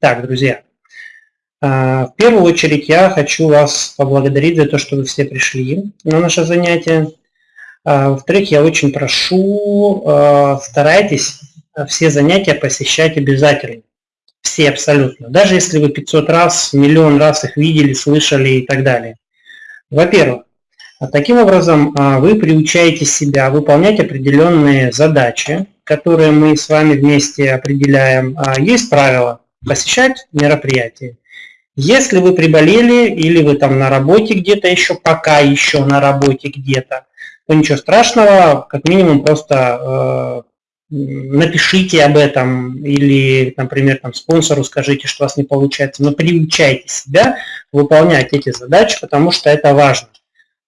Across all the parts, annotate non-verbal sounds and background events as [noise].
Так, друзья, а, в первую очередь я хочу вас поблагодарить за то, что вы все пришли на наше занятие. А, во-вторых, я очень прошу, а, старайтесь все занятия посещать обязательно. Все абсолютно. Даже если вы 500 раз, миллион раз их видели, слышали и так далее. Во-первых, таким образом вы приучаете себя выполнять определенные задачи, которые мы с вами вместе определяем. Есть правила посещать мероприятия. Если вы приболели или вы там на работе где-то еще, пока еще на работе где-то, то ничего страшного, как минимум просто э, напишите об этом или, например, там, спонсору скажите, что у вас не получается, но приучайте себя выполнять эти задачи, потому что это важно.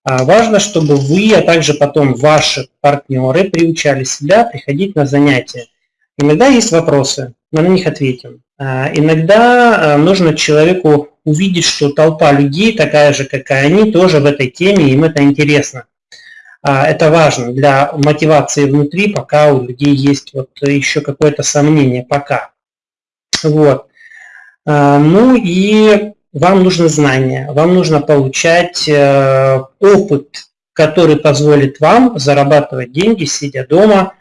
А важно, чтобы вы, а также потом ваши партнеры приучали себя приходить на занятия. Иногда есть вопросы, мы на них ответим. А, иногда а, нужно человеку увидеть, что толпа людей, такая же, как и они, тоже в этой теме, им это интересно. А, это важно для мотивации внутри, пока у людей есть вот еще какое-то сомнение, пока. Вот. Ну и вам нужно знание, вам нужно получать э, опыт, который позволит вам зарабатывать деньги, сидя дома,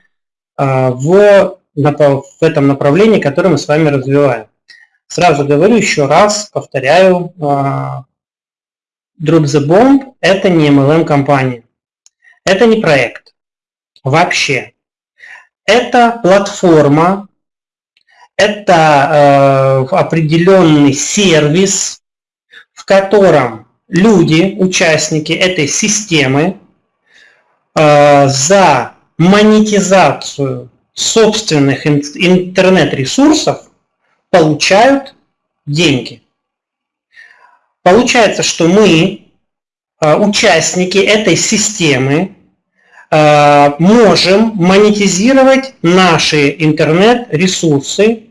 в в этом направлении, которое мы с вами развиваем. Сразу говорю еще раз, повторяю, а, Drop the Bomb – это не MLM-компания. Это не проект. Вообще. Это платформа, это э, определенный сервис, в котором люди, участники этой системы, э, за монетизацию собственных интернет-ресурсов получают деньги. Получается, что мы, а, участники этой системы, а, можем монетизировать наши интернет-ресурсы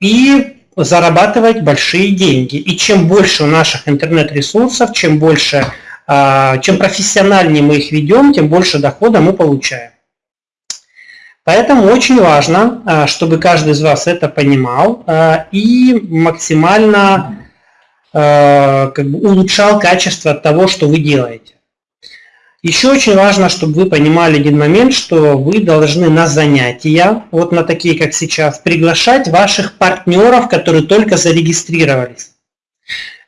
и зарабатывать большие деньги. И чем больше наших интернет-ресурсов, чем больше, а, чем профессиональнее мы их ведем, тем больше дохода мы получаем. Поэтому очень важно, а, чтобы каждый из вас это понимал а, и максимально а, как бы, улучшал качество того, что вы делаете. Еще очень важно, чтобы вы понимали один момент, что вы должны на занятия, вот на такие, как сейчас, приглашать ваших партнеров, которые только зарегистрировались.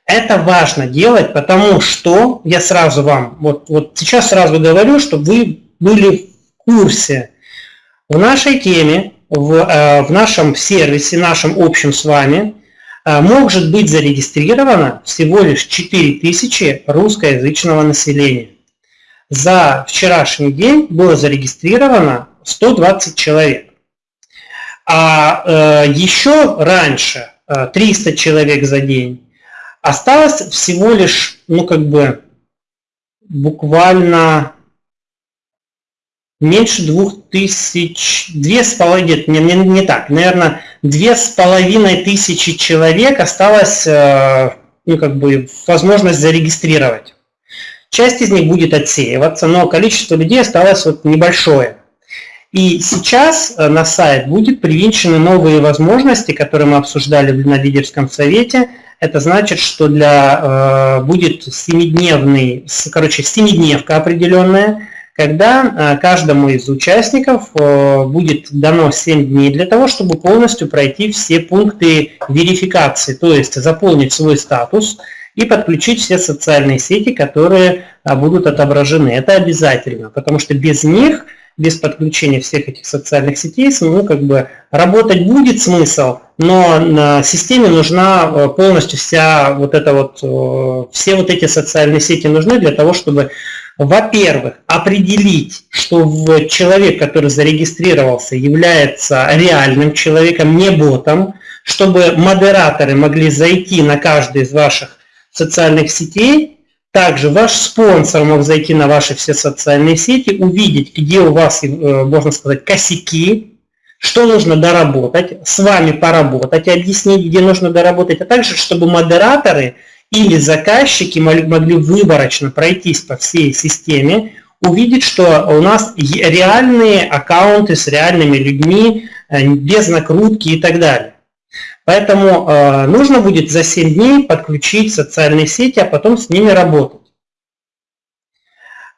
Это важно делать, потому что я сразу вам, вот, вот сейчас сразу говорю, чтобы вы были в курсе в нашей теме, в, э, в нашем сервисе, нашем общем с вами, э, может быть зарегистрировано всего лишь 4000 русскоязычного населения. За вчерашний день было зарегистрировано 120 человек. А э, еще раньше, 300 человек за день, осталось всего лишь, ну как бы, буквально меньше двух тысяч, две с половиной, не, не, не так, наверное, две с половиной тысячи человек осталось, э, ну, как бы, возможность зарегистрировать. Часть из них будет отсеиваться, но количество людей осталось вот небольшое. И сейчас э, на сайт будет привинчены новые возможности, которые мы обсуждали на лидерском совете. Это значит, что для, э, будет семидневный, короче, семидневка определенная, когда э, каждому из участников будет дано 7 дней для того, чтобы полностью пройти все пункты верификации, то есть заполнить свой статус и подключить все социальные сети, которые э, будут отображены. Это обязательно, потому что без них, без подключения всех этих социальных сетей, ну, как бы работать будет смысл, но на системе нужна полностью вся вот эта вот, все вот эти социальные сети нужны для того, чтобы во-первых, определить, что человек, который зарегистрировался, является реальным человеком, не ботом, чтобы модераторы могли зайти на каждый из ваших социальных сетей, также ваш спонсор мог зайти на ваши все социальные сети, увидеть, где у вас, э, можно сказать, косяки, что нужно доработать, с вами поработать, объяснить, где нужно доработать, а также, чтобы модераторы – или заказчики могли выборочно пройтись по всей системе, увидеть, что у нас реальные аккаунты с реальными людьми, э, без накрутки и так далее. Поэтому э, нужно будет за 7 дней подключить социальные сети, а потом с ними работать.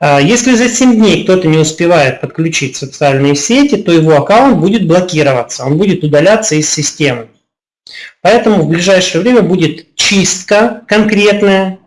Э, если за 7 дней кто-то не успевает подключить социальные сети, то его аккаунт будет блокироваться, он будет удаляться из системы. Поэтому в ближайшее время будет чистка конкретная,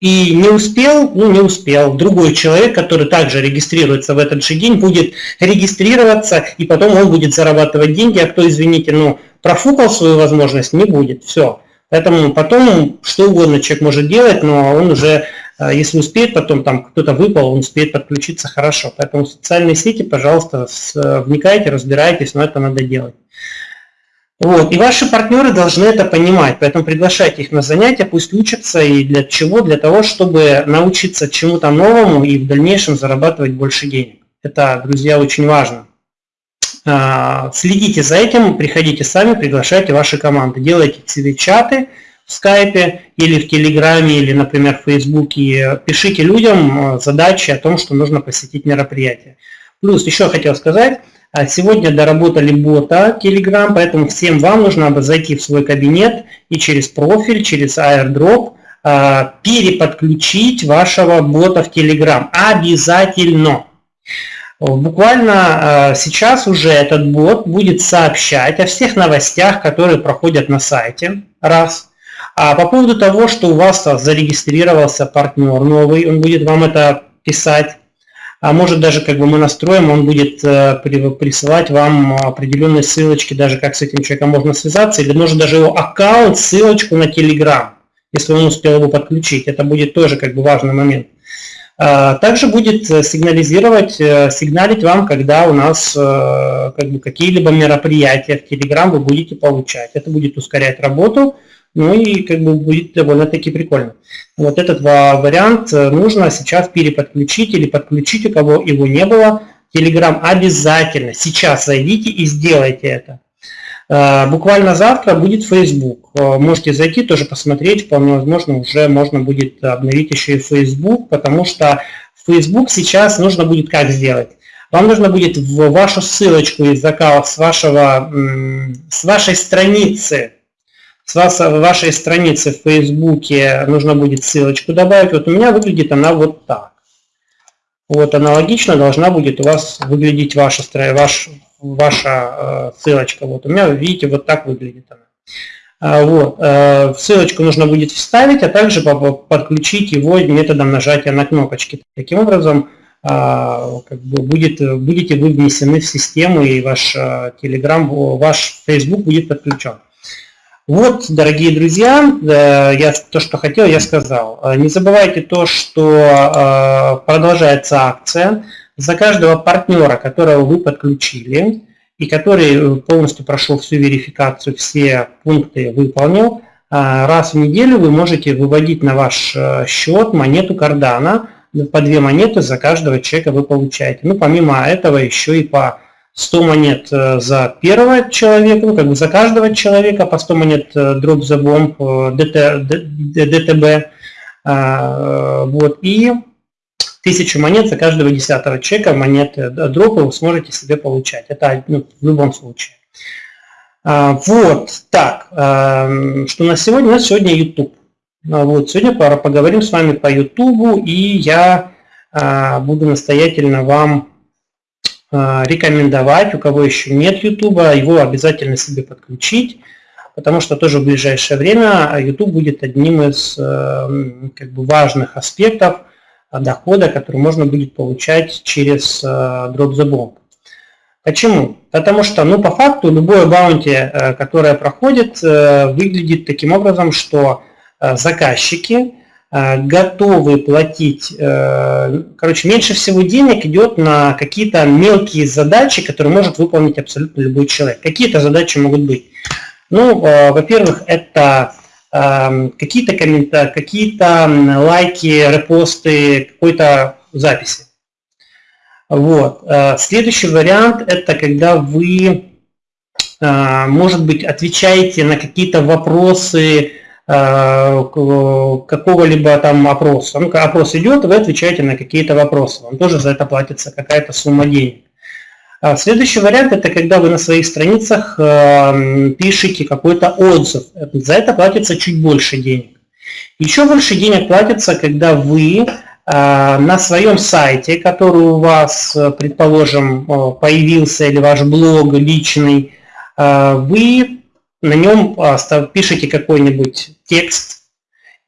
и не успел, ну не успел, другой человек, который также регистрируется в этот же день, будет регистрироваться, и потом он будет зарабатывать деньги, а кто, извините, ну профукал свою возможность, не будет, все. Поэтому потом что угодно человек может делать, но он уже, э, если успеет, потом там кто-то выпал, он успеет подключиться хорошо. Поэтому социальные сети, пожалуйста, вникайте, разбирайтесь, но это надо делать. Вот. И ваши партнеры должны это понимать, поэтому приглашайте их на занятия, пусть учатся. И для чего? Для того, чтобы научиться чему-то новому и в дальнейшем зарабатывать больше денег. Это, друзья, очень важно. А, следите за этим, приходите сами, приглашайте ваши команды. Делайте себе чаты в скайпе или в телеграме, или, например, в фейсбуке. Пишите людям а, задачи о том, что нужно посетить мероприятие. Плюс еще хотел сказать, а сегодня доработали бота Telegram, поэтому всем вам нужно зайти в свой кабинет и через профиль, через airdrop а, переподключить вашего бота в Telegram. Обязательно. Буквально а, сейчас уже этот бот будет сообщать о всех новостях, которые проходят на сайте. Раз. А по поводу того, что у вас зарегистрировался партнер новый, он будет вам это писать а может даже как бы мы настроим, он будет э, присылать вам определенные ссылочки, даже как с этим человеком можно связаться, или может даже его аккаунт, ссылочку на Telegram, если он успел его подключить. Это будет тоже как бы важный момент. А, также будет э, сигнализировать, э, сигналить вам, когда у нас как бы, какие-либо мероприятия в Telegram вы будете получать. Это будет ускорять работу, ну и как бы будет довольно-таки прикольно. Вот этот вариант э, нужно сейчас переподключить или подключить, у кого его не было. Telegram обязательно сейчас зайдите и сделайте это. Э, буквально завтра будет Facebook. Э, можете зайти, тоже посмотреть, вполне возможно, уже можно будет обновить еще и Facebook, потому что Facebook сейчас нужно будет как сделать? Вам нужно будет в вашу ссылочку из аккаунта с, вашего, с вашей страницы с вас, вашей страницы в Фейсбуке нужно будет ссылочку добавить. Вот у меня выглядит она вот так. Вот аналогично должна будет у вас выглядеть ваша, ваш, ваша э, ссылочка. Вот у меня, видите, вот так выглядит она. А, вот. Э, ссылочку нужно будет вставить, а также подключить его методом нажатия на кнопочки. Таким образом, а, как бы будет, будете вы внесены в систему, и ваш э, Telegram, ваш Facebook будет подключен. Вот, дорогие друзья, э, я то, что хотел, я сказал. Э, не забывайте то, что э, продолжается акция. За каждого партнера, которого вы подключили, и который полностью прошел всю верификацию, все пункты выполнил, раз в неделю вы можете выводить на ваш счет монету кардана. По две монеты за каждого человека вы получаете. Ну, помимо этого, еще и по 100 монет э, за первого человека, ну, как бы за каждого человека, по 100 монет э, дроп за бомб, ДТ, ДТБ, вот, и 1000 монет за каждого десятого человека монеты дропа вы сможете себе получать. Это ну, в любом случае. А, вот, так, что на сегодня? У нас сегодня YouTube. Вот, сегодня поговорим с вами по YouTube, и я а, буду настоятельно вам Э, рекомендовать, у кого еще нет YouTube, его обязательно себе подключить, потому что тоже в ближайшее время YouTube будет одним из э, как бы, важных аспектов дохода, который можно будет получать через э, Drop the Bomb. Почему? Потому что, ну, по факту, любое баунти, которое проходит, выглядит таким образом, что заказчики Э, готовы платить, э, короче, меньше всего денег идет на какие-то мелкие задачи, которые может выполнить абсолютно любой человек. Какие-то задачи могут быть? Ну, э, во-первых, это какие-то комментарии, какие-то лайки, репосты какой-то записи. Вот. Следующий вариант – это когда вы, может быть, отвечаете на какие-то вопросы, Э, какого-либо там опроса. Ну, опрос идет, вы отвечаете на какие-то вопросы. Вам тоже за это платится какая-то сумма денег. А следующий вариант – это когда вы на своих страницах э, пишете какой-то отзыв. За это платится чуть больше денег. Еще больше денег платится, когда вы на своем сайте, который у вас, предположим, появился, или ваш блог личный, вы на нем пишете какой-нибудь текст,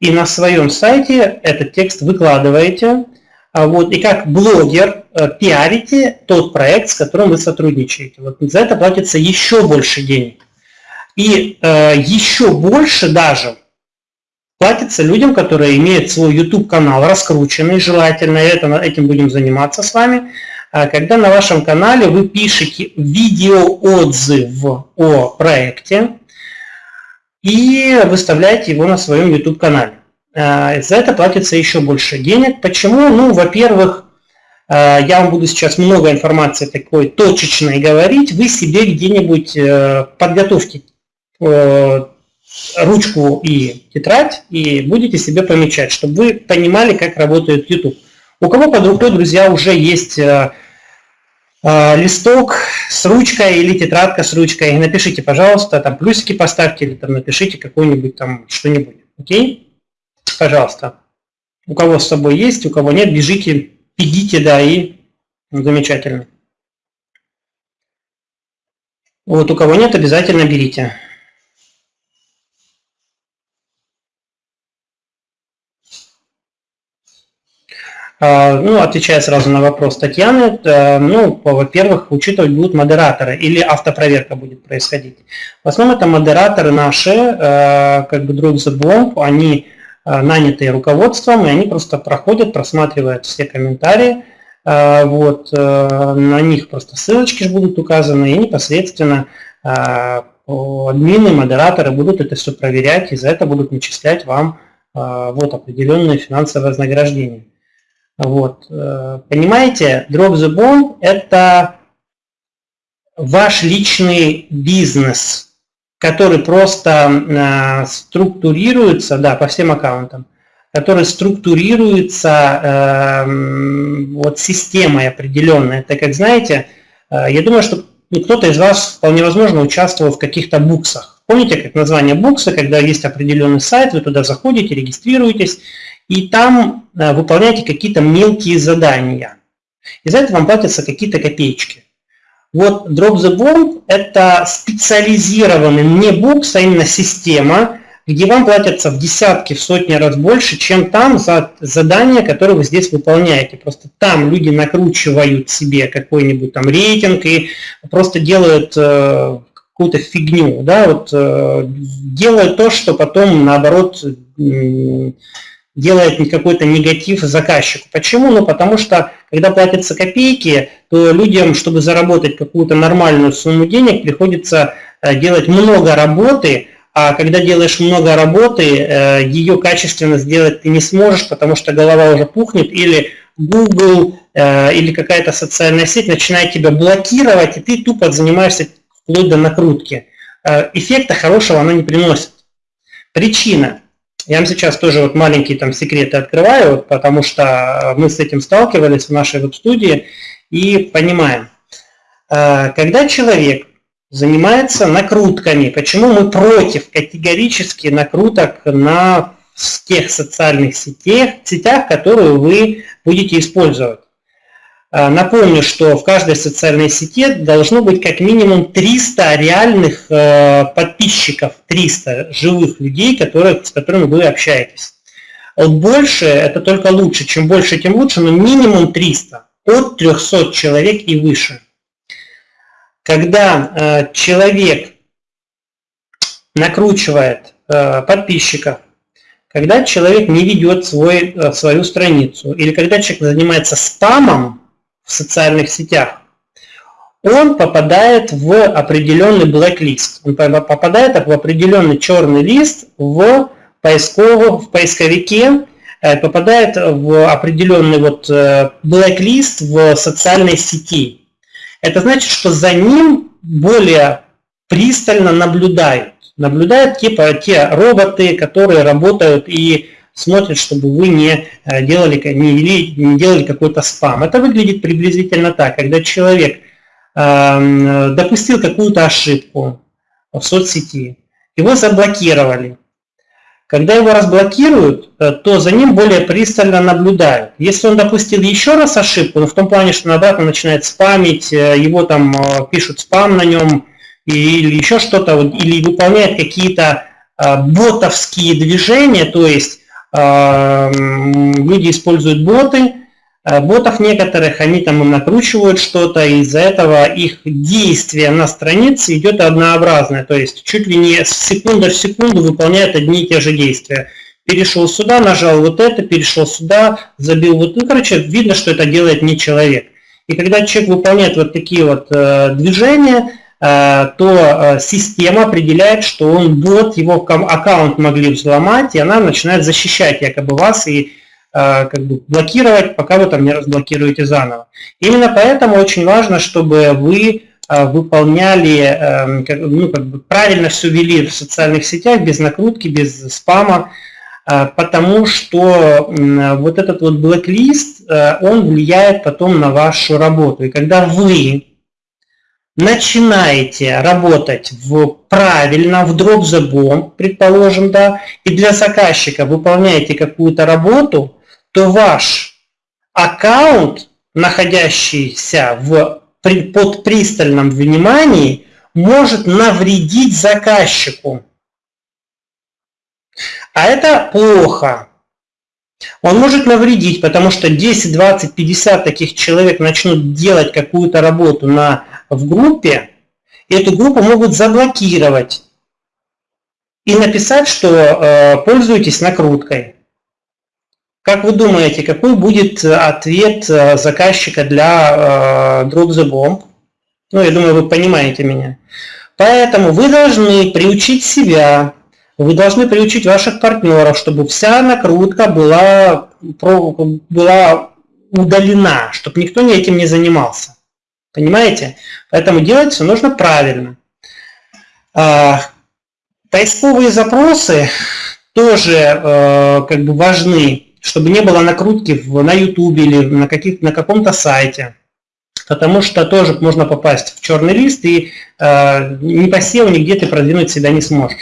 и на своем сайте этот текст выкладываете, а вот, и как блогер э, пиарите тот проект, с которым вы сотрудничаете. Вот за это платится еще больше денег. И э, еще больше даже платится людям, которые имеют свой YouTube-канал раскрученный, желательно, это, этим будем заниматься с вами, а когда на вашем канале вы пишете видеоотзыв о проекте и выставляете его на своем YouTube-канале. Э, за это платится еще больше денег. Почему? Ну, во-первых, э, я вам буду сейчас много информации такой точечной говорить. Вы себе где-нибудь э, подготовьте ручку и тетрадь и будете себе помечать, чтобы вы понимали, как работает YouTube. У кого под рукой, друзья, уже есть листок с ручкой или тетрадка с ручкой, напишите, пожалуйста, там плюсики поставьте или там напишите какой-нибудь там что-нибудь. Окей? Пожалуйста. У кого с собой есть, у кого нет, бежите, бегите, да, и замечательно. Вот у кого нет, обязательно берите. А, ну, отвечая сразу на вопрос Татьяны, э, ну, во-первых, учитывать будут модераторы или автопроверка будет происходить. В основном это модераторы наши, э, как бы Drop the Bomb, они Э, нанятые руководством, и они просто проходят, просматривают все комментарии, вот, на них просто ссылочки будут указаны, и непосредственно админы, модераторы будут это все проверять, и за это будут начислять вам вот определенные финансовые вознаграждения. Вот. Понимаете, Drop the Bomb – это ваш личный бизнес, который просто э, структурируется, да, по всем аккаунтам, который структурируется э, вот системой определенной. Так как, знаете, э, я думаю, что кто-то из вас вполне возможно участвовал в каких-то буксах. Помните, как название букса, когда есть определенный сайт, вы туда заходите, регистрируетесь, и там э, выполняете какие-то мелкие задания. И за это вам платятся какие-то копеечки. Вот Drop the Bomb – это специализированный не букс, а именно система, где вам платятся в десятки, в сотни раз больше, чем там за задания, которые вы здесь выполняете. Просто там люди накручивают себе какой-нибудь там рейтинг и просто делают э, какую-то фигню, да, вот э, делают то, что потом наоборот э, делает какой-то негатив заказчику. Почему? Ну, потому что, когда платятся копейки, то людям, чтобы заработать какую-то нормальную сумму денег, приходится э, делать много работы, а когда делаешь много работы, э, ее качественно сделать ты не сможешь, потому что голова уже пухнет, или Google, э, или какая-то социальная сеть начинает тебя блокировать, и ты тупо занимаешься вплоть до накрутки. Эффекта хорошего она не приносит. Причина. Я вам сейчас тоже вот маленькие там секреты открываю, потому что мы с этим сталкивались в нашей веб-студии и понимаем. Э, когда человек занимается накрутками, почему мы против категорически накруток на тех социальных сетях, сетях, которые вы будете использовать? А, напомню, что в каждой социальной сети должно быть как минимум 300 реальных э, подписчиков, 300 живых людей, которые, с которыми вы общаетесь. Больше это только лучше. Чем больше, тем лучше, но минимум 300. От 300 человек и выше. Когда э, человек накручивает э, подписчиков, когда человек не ведет свой, свою страницу, или когда человек занимается спамом, в социальных сетях, он попадает в определенный blacklist. Он попадает в определенный черный лист в, поисково, в поисковике, э, попадает в определенный вот э, blacklist в социальной сети. Это значит, что за ним более пристально наблюдают. Наблюдают типа те роботы, которые работают и смотрит, чтобы вы не э, делали, не, не делали какой-то спам. Это выглядит приблизительно так, когда человек допустил какую-то ошибку в соцсети, его заблокировали. Когда его разблокируют, э, то за ним более пристально наблюдают. Если он допустил еще раз ошибку, ну, в том плане, что на обратно начинает спамить, э, его там пишут спам на нем, или еще что-то, или выполняет какие-то ботовские движения, то есть люди используют боты, Э, ботов некоторых, они там накручивают что-то, из-за этого их действие на странице идет однообразное, то есть чуть ли не с секунды в секунду выполняют одни и те же действия. Перешел сюда, нажал вот это, перешел сюда, забил вот, ну, короче, видно, что это делает не человек. И когда человек выполняет вот такие вот э, движения, то э, система определяет, что он бот, его аккаунт могли взломать, и она начинает защищать якобы вас и Э, как бы блокировать, пока вы там не разблокируете заново. Именно поэтому очень важно, чтобы вы э, выполняли, эм, ну, как бы правильно все вели в социальных сетях, без накрутки, без спама, э, потому что вот этот вот блэк-лист, он влияет потом на вашу работу. И когда вы начинаете работать в, правильно, в drop the bomb, предположим, да, и для заказчика выполняете какую-то работу, то ваш аккаунт, находящийся в, под пристальном внимании, может навредить заказчику. А это плохо. Он может навредить, потому что 10, 20, 50 таких человек начнут делать какую-то работу на, в группе, эту группу могут заблокировать и написать, что э, пользуетесь накруткой. Как вы думаете, какой будет э, ответ э, заказчика для э, Drop the Bomb? Ну, я думаю, вы понимаете меня. Поэтому вы должны приучить себя, вы должны приучить ваших партнеров, чтобы вся накрутка была, была удалена, чтобы никто ни этим не занимался. Понимаете? Поэтому делать все нужно правильно. А, поисковые запросы тоже как бы важны чтобы не было накрутки на YouTube или на, на каком-то сайте. Потому что тоже можно попасть в черный лист и э, не по SEO нигде ты продвинуть себя не сможешь.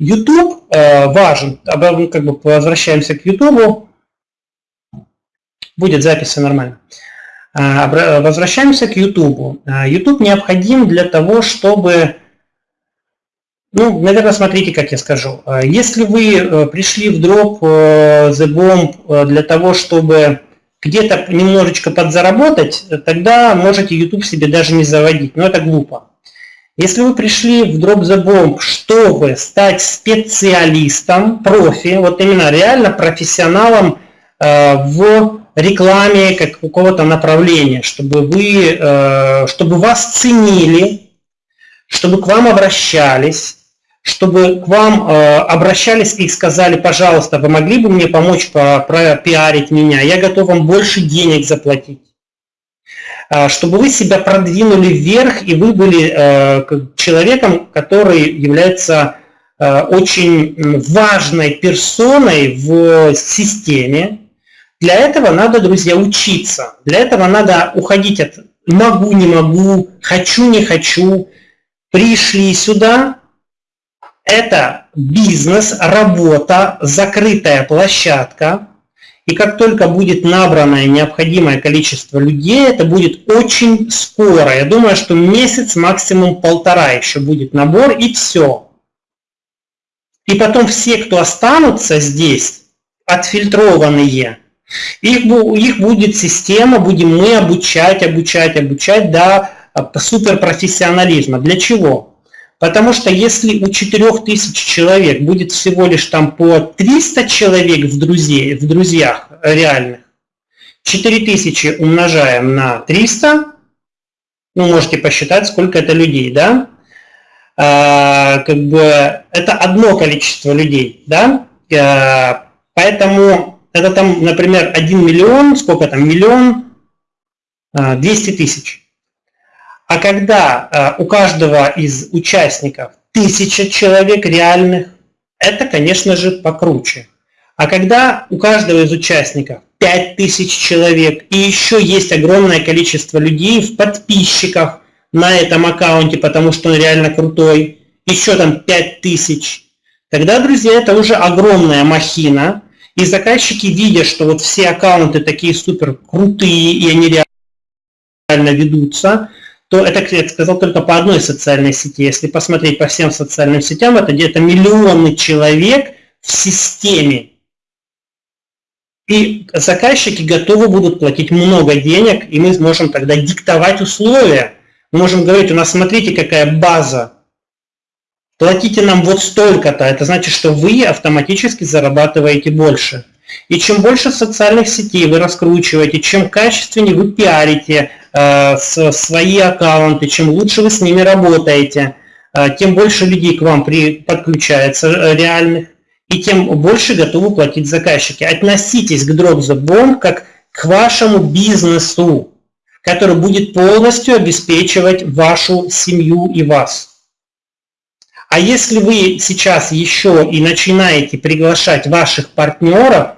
YouTube э, важен. Как бы возвращаемся к YouTube. Будет запись все нормально. Э, возвращаемся к YouTube. YouTube необходим для того, чтобы ну, наверное, смотрите, как я скажу. А, если вы э, пришли в дроп э, The Bomb э, для того, чтобы где-то немножечко подзаработать, тогда можете YouTube себе даже не заводить, но это глупо. Если вы пришли в Drop the Bomb, чтобы стать специалистом, профи, вот именно реально профессионалом в рекламе какого-то направления, чтобы, вы, чтобы вас ценили, чтобы к вам обращались, чтобы к вам э, обращались и сказали, пожалуйста, вы могли бы мне помочь пропиарить меня, я готов вам больше денег заплатить. Э, чтобы вы себя продвинули вверх, и вы были э, человеком, который является э, очень важной персоной в системе. Для этого надо, друзья, учиться. Для этого надо уходить от могу, не могу, хочу, не хочу. Пришли сюда, это бизнес, работа, закрытая площадка. И как только будет набранное необходимое количество людей, это будет очень скоро. Я думаю, что месяц, максимум полтора еще будет набор и все. И потом все, кто останутся здесь, отфильтрованные, их, их будет система, будем мы обучать, обучать, обучать до суперпрофессионализма. Для чего? Потому что если у 4000 человек будет всего лишь там по 300 человек в, друзей, в друзьях реальных, 4000 умножаем на 300, ну, можете посчитать, сколько это людей, да? А, как бы это одно количество людей, да? А, поэтому это там, например, 1 миллион, сколько там, миллион, 200 а, тысяч. А когда э, у каждого из участников тысяча человек реальных, это, конечно же, покруче. А когда у каждого из участников 5000 человек и еще есть огромное количество людей в подписчиках на этом аккаунте, потому что он реально крутой, еще там 5000, тогда, друзья, это уже огромная махина, и заказчики видят, что вот все аккаунты такие супер крутые, и они реально ведутся, то это, я сказал, только по одной социальной сети. Если посмотреть по всем социальным сетям, это где-то миллионы человек в системе. И заказчики готовы будут платить много денег, и мы сможем тогда диктовать условия. Мы можем говорить, у нас смотрите, какая база. Платите нам вот столько-то. Это значит, что вы автоматически зарабатываете больше. И чем больше социальных сетей вы раскручиваете, чем качественнее вы пиарите э, свои аккаунты, чем лучше вы с ними работаете, э, тем больше людей к вам при, подключается э, реальных, и тем больше готовы платить заказчики. Относитесь к Drop как к вашему бизнесу, который будет полностью обеспечивать вашу семью и вас. А если вы сейчас еще и начинаете приглашать ваших партнеров,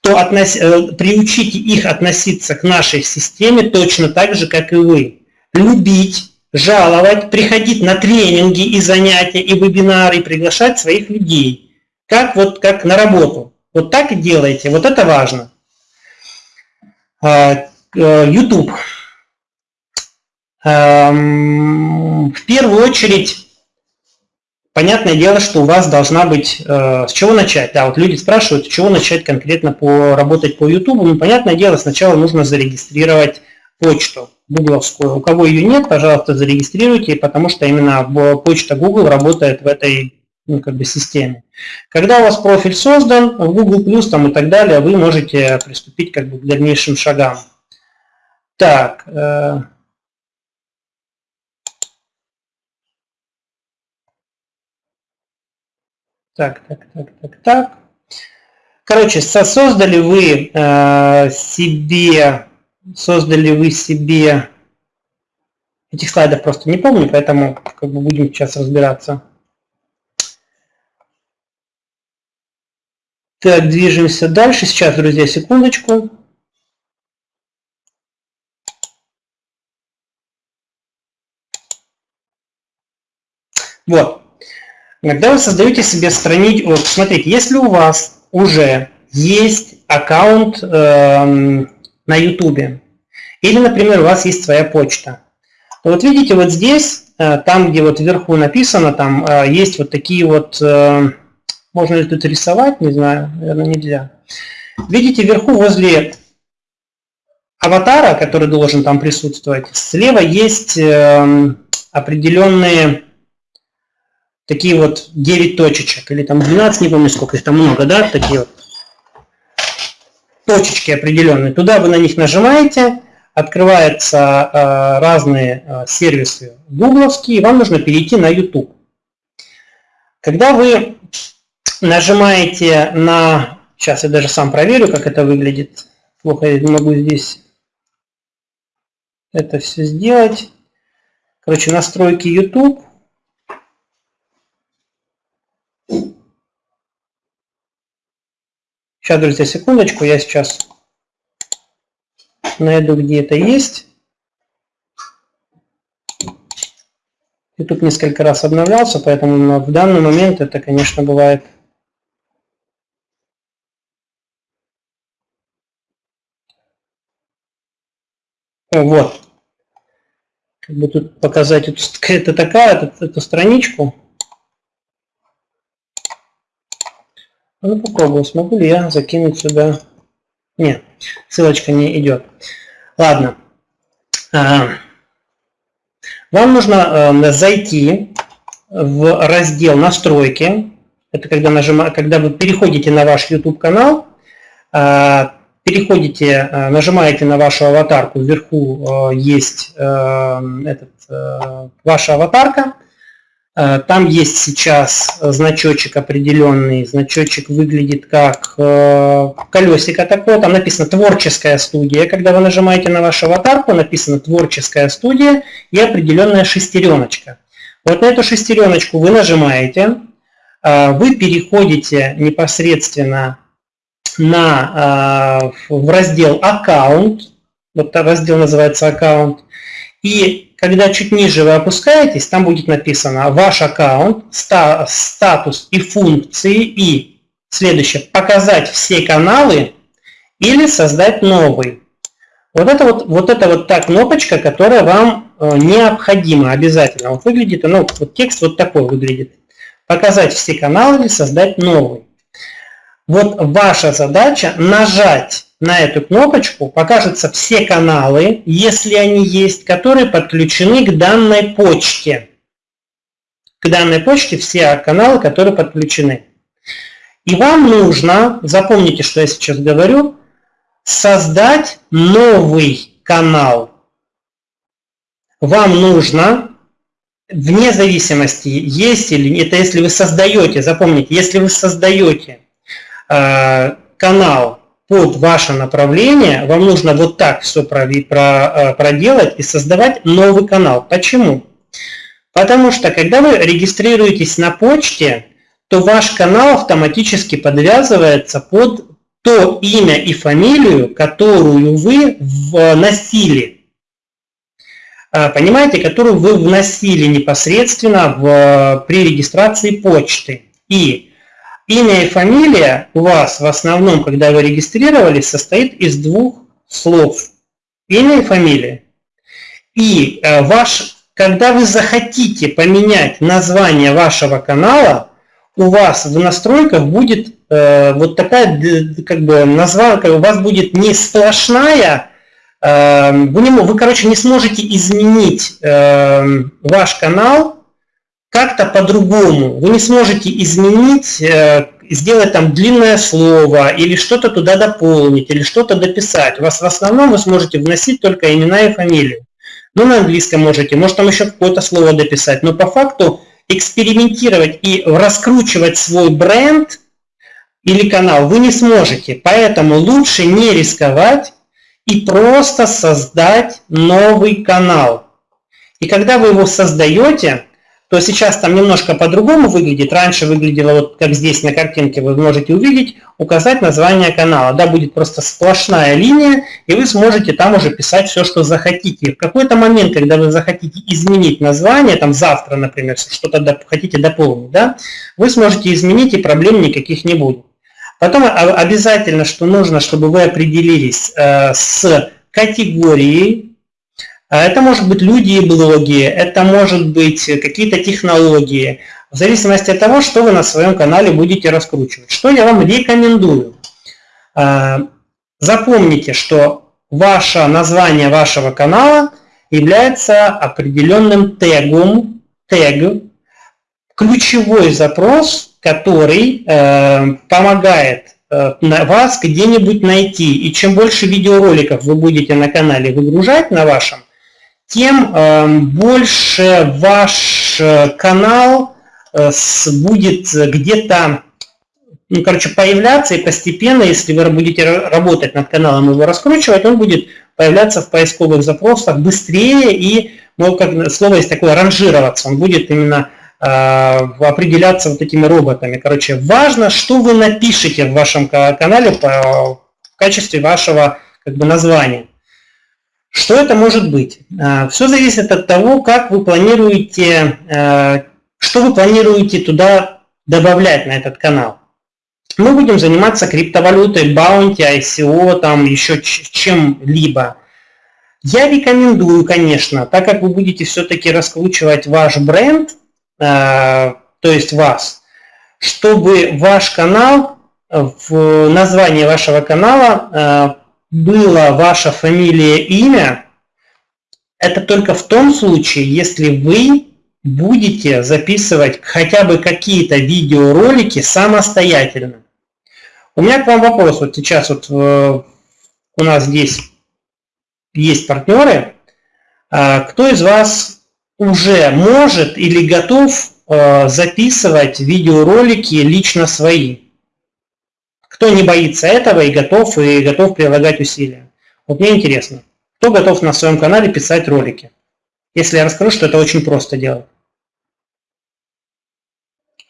то относ... Э, приучите их относиться к нашей системе точно так же, как и вы. Любить, жаловать, приходить на тренинги и занятия, и вебинары, и приглашать своих людей – как вот как на работу. Вот так и делайте. Вот это важно. А, э, YouTube. Эм, в первую очередь, понятное дело, что у вас должна быть... Э, с чего начать? Да, вот люди спрашивают, с чего начать конкретно по, работать по YouTube. Ну, понятное дело, сначала нужно зарегистрировать почту гугловскую. У кого ее нет, пожалуйста, зарегистрируйте, потому что именно почта Google работает в этой ну, как бы системе. Когда у вас профиль создан в Google там и так далее, вы можете приступить как бы к дальнейшим шагам. Так. Э, так, так, так, так, так. Короче, создали вы э, себе, создали вы себе, этих слайдов просто не помню, поэтому как бы будем сейчас разбираться. Так, движемся дальше. Сейчас, друзья, секундочку. Вот. Когда вы создаете себе страничку, вот, смотрите, если у вас уже есть аккаунт э, на YouTube, или, например, у вас есть своя почта, то вот видите, вот здесь, э, там, где вот вверху написано, там э, есть вот такие вот... Э, можно ли тут рисовать? Не знаю, наверное, нельзя. Видите, вверху возле аватара, который должен там присутствовать, слева есть э, определенные такие вот 9 точечек, или там 12, не помню сколько, их там много, да, такие вот точечки определенные. Туда вы на них нажимаете, открываются э, разные э, сервисы гугловские, вам нужно перейти на YouTube. Когда вы нажимаете на... Сейчас я даже сам проверю, как это выглядит. Плохо я могу здесь это все сделать. Короче, настройки YouTube. Сейчас, друзья, секундочку, я сейчас найду, где это есть. YouTube несколько раз обновлялся, поэтому в данный момент это, конечно, бывает Вот. Как бы тут показать это [laughs] такая, эту, эту страничку. Ну, попробую, смогу ли я закинуть сюда. Нет, ссылочка не идет. Ладно. А, вам нужно э, зайти в раздел «Настройки». Это когда, нажима, когда вы переходите на ваш YouTube канал, а, переходите, э, нажимаете на вашу аватарку, вверху э, есть э, этот, ваша аватарка, там есть сейчас значочек определенный, значочек выглядит как колесико такое, там написано «Творческая студия». Когда вы нажимаете на вашу аватарку, написано «Творческая студия» и определенная шестереночка. Вот на эту шестереночку вы нажимаете, вы переходите непосредственно на, в раздел «Аккаунт», вот раздел называется «Аккаунт», и когда чуть ниже вы опускаетесь, там будет написано «Ваш аккаунт», «Статус и функции» и следующее «Показать все каналы» или «Создать новый». Вот это вот, вот это вот та кнопочка, которая вам э, необходима обязательно. Вот выглядит, ну, вот текст вот такой выглядит. Показать все каналы или создать новый. Вот ваша задача нажать на эту кнопочку, покажутся все каналы, если они есть, которые подключены к данной почте. К данной почте все каналы, которые подключены. И вам нужно, запомните, что я сейчас говорю, создать новый канал. Вам нужно, вне зависимости, есть или нет, это если вы создаете, запомните, если вы создаете э, канал под ваше направление, вам нужно вот так все э, проделать и создавать новый канал. Почему? Потому что когда вы регистрируетесь на почте, то ваш канал автоматически подвязывается под то имя и фамилию, которую вы вносили. А, понимаете, которую вы вносили непосредственно в, при регистрации почты. И имя и фамилия у вас в основном, когда вы регистрировались, состоит из двух слов. Имя и фамилия. И э, ваш, когда вы захотите поменять название вашего канала, у вас в настройках будет э, вот такая, как бы, названка, у вас будет не сплошная, э, вы, не, вы, короче, не сможете изменить э, ваш канал как-то по-другому. Вы не сможете изменить, э, сделать там длинное слово, или что-то туда дополнить, или что-то дописать. У вас в основном вы сможете вносить только имена и фамилию. Ну, на английском можете, может там еще какое-то слово дописать, но по факту экспериментировать и раскручивать свой бренд или канал вы не сможете. Поэтому лучше не рисковать и просто создать новый канал. И когда вы его создаете, то сейчас там немножко по-другому выглядит. Раньше выглядело вот как здесь на картинке вы можете увидеть, указать название канала. Да, будет просто сплошная линия, и вы сможете там уже писать все, что захотите. В какой-то момент, когда вы захотите изменить название, там завтра, например, что-то доп хотите дополнить, да, вы сможете изменить, и проблем никаких не будет. Потом обязательно, что нужно, чтобы вы определились э, с категорией это может быть люди и блоги, это может быть какие-то технологии, в зависимости от того, что вы на своем канале будете раскручивать. Что я вам рекомендую? А, запомните, что ваше название вашего канала является определенным тегом, тег, ключевой запрос, который э, помогает э, вас где-нибудь найти. И чем больше видеороликов вы будете на канале выгружать на вашем, тем эм, больше ваш э, канал э, будет где-то, ну, короче, появляться и постепенно, если вы будете работать над каналом и его раскручивать, он будет появляться в поисковых запросах быстрее и, ну, как слово есть такое, ранжироваться. Он будет именно э, определяться вот этими роботами. Короче, важно, что вы напишете в вашем канале по, в качестве вашего как бы, названия. Что это может быть? А, Все зависит от того, как вы планируете, а, что вы планируете туда добавлять на этот канал. Мы будем заниматься криптовалютой, баунти, ICO, там еще чем-либо. Я рекомендую, конечно, так как вы будете все-таки раскручивать ваш бренд, а, то есть вас, чтобы ваш канал, в названии вашего канала была ваша фамилия, имя, это только в том случае, если вы будете записывать хотя бы какие-то видеоролики самостоятельно. У меня к вам вопрос. Вот сейчас вот э, у нас здесь есть партнеры. А кто из вас уже может или готов э, записывать видеоролики лично свои? Кто не боится этого и готов, и готов прилагать усилия. Вот мне интересно, кто готов на своем канале писать ролики? Если я расскажу, что это очень просто делать.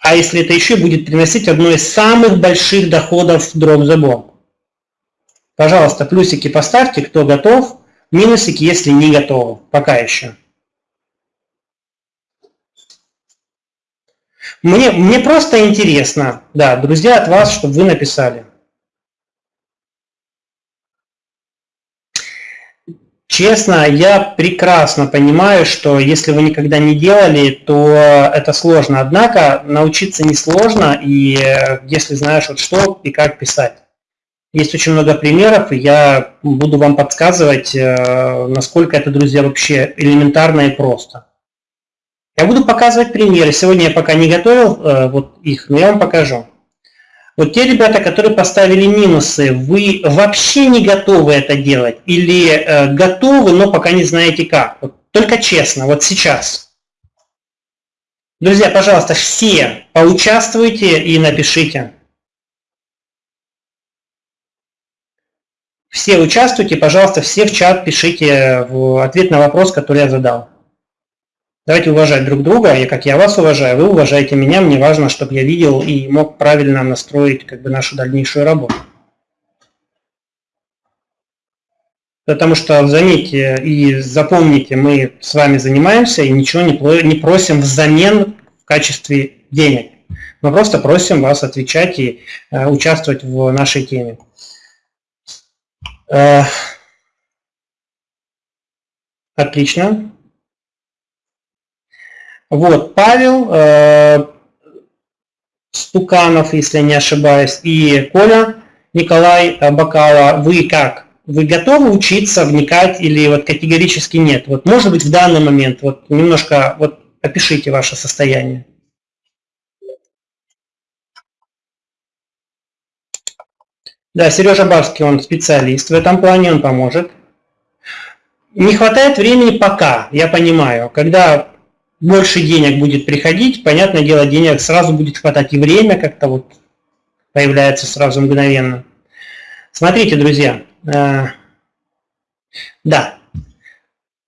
а если это еще будет приносить одно из самых больших доходов Drop the Bomb. Пожалуйста, плюсики поставьте, кто готов, минусики, если не готовы, пока еще. Мне, мне просто интересно, да, друзья, от вас, чтобы вы написали. Честно, я прекрасно понимаю, что если вы никогда не делали, то это сложно. Однако научиться несложно, и э, если знаешь вот что и как писать. Есть очень много примеров, и я буду вам подсказывать, э, насколько это, друзья, вообще элементарно и просто. Я буду показывать примеры. Сегодня я пока не готовил э, вот их, но я вам покажу. Вот те ребята, которые поставили минусы, вы вообще не готовы это делать или э, готовы, но пока не знаете как? Вот, только честно, вот сейчас. Друзья, пожалуйста, все поучаствуйте и напишите. Все участвуйте, пожалуйста, все в чат пишите в ответ на вопрос, который я задал. Давайте уважать друг друга, и как я вас уважаю, вы уважаете меня, мне важно, чтобы я видел и мог правильно настроить как бы, нашу дальнейшую работу. Потому что, заметьте и запомните, мы с вами занимаемся и ничего не просим взамен в качестве денег. Мы просто просим вас отвечать и э, участвовать в нашей теме. Э, отлично. Вот, Павел э, Стуканов, если не ошибаюсь, и Коля Николай э, Бакала, вы как? Вы готовы учиться, вникать или вот категорически нет? Вот может быть в данный момент, вот немножко вот опишите ваше состояние. Да, Сережа Барский, он специалист в этом плане, он поможет. Не хватает времени пока, я понимаю. Когда больше денег будет приходить, понятное дело, денег сразу будет хватать и время как-то вот появляется сразу мгновенно. Смотрите, друзья, э, да,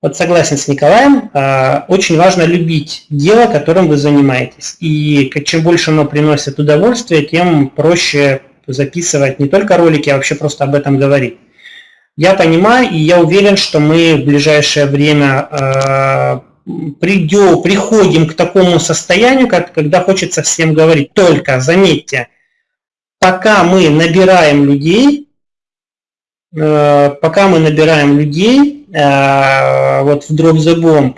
вот согласен с Николаем, э, очень важно любить дело, которым вы занимаетесь. И чем больше оно приносит удовольствие, тем проще записывать не только ролики, а вообще просто об этом говорить. Я понимаю и я уверен, что мы в ближайшее время э, придем, приходим к такому состоянию, как, когда хочется всем говорить. Только, заметьте, пока мы набираем людей, э, пока мы набираем людей э, вот в Drop the Bomb,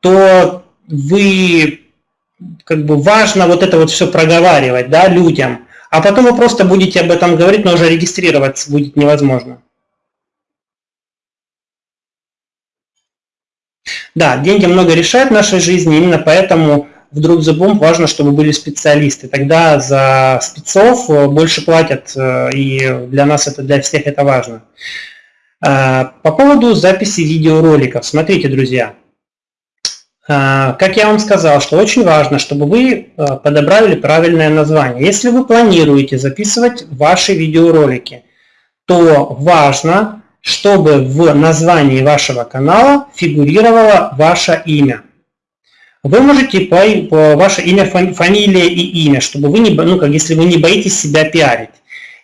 то вы как бы важно вот это вот все проговаривать да, людям, а потом вы просто будете об этом говорить, но уже регистрироваться будет невозможно. Да, деньги много решают в нашей жизни, именно поэтому в Drop the Bomb важно, чтобы были специалисты. Тогда за спецов э, больше платят, э, и для нас это, для всех это важно. Э, по поводу записи видеороликов. Смотрите, друзья. Как я вам сказал, что очень важно, чтобы вы подобрали правильное название. Если вы планируете записывать ваши видеоролики, то важно чтобы в названии вашего канала фигурировало ваше имя. Вы можете по, по ваше имя, фамилия и имя, чтобы вы не, ну, как если вы не боитесь себя пиарить.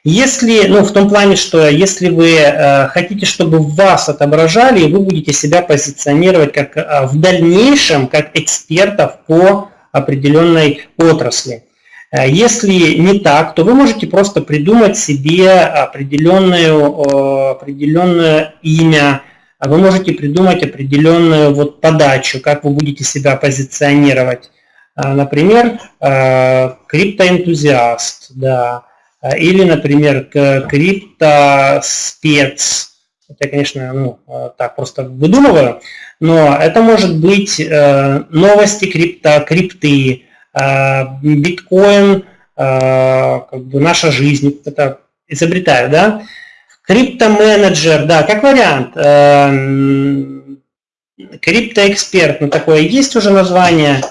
Если, ну, в том плане, что если вы э, хотите, чтобы вас отображали, вы будете себя позиционировать как э, в дальнейшем как экспертов по определенной отрасли. Э, если не так, то вы можете просто придумать себе определенную, определенное имя, вы можете придумать определенную вот подачу, как вы будете себя позиционировать. Э, например, э, криптоэнтузиаст, да, или, например, криптоспец. Это, конечно, ну, так просто выдумываю, но это может быть новости крипто, крипты, биткоин, э, как бы наша жизнь, это изобретаю, да, криптоменеджер, да, как вариант, э, криптоэксперт, ну такое есть уже название,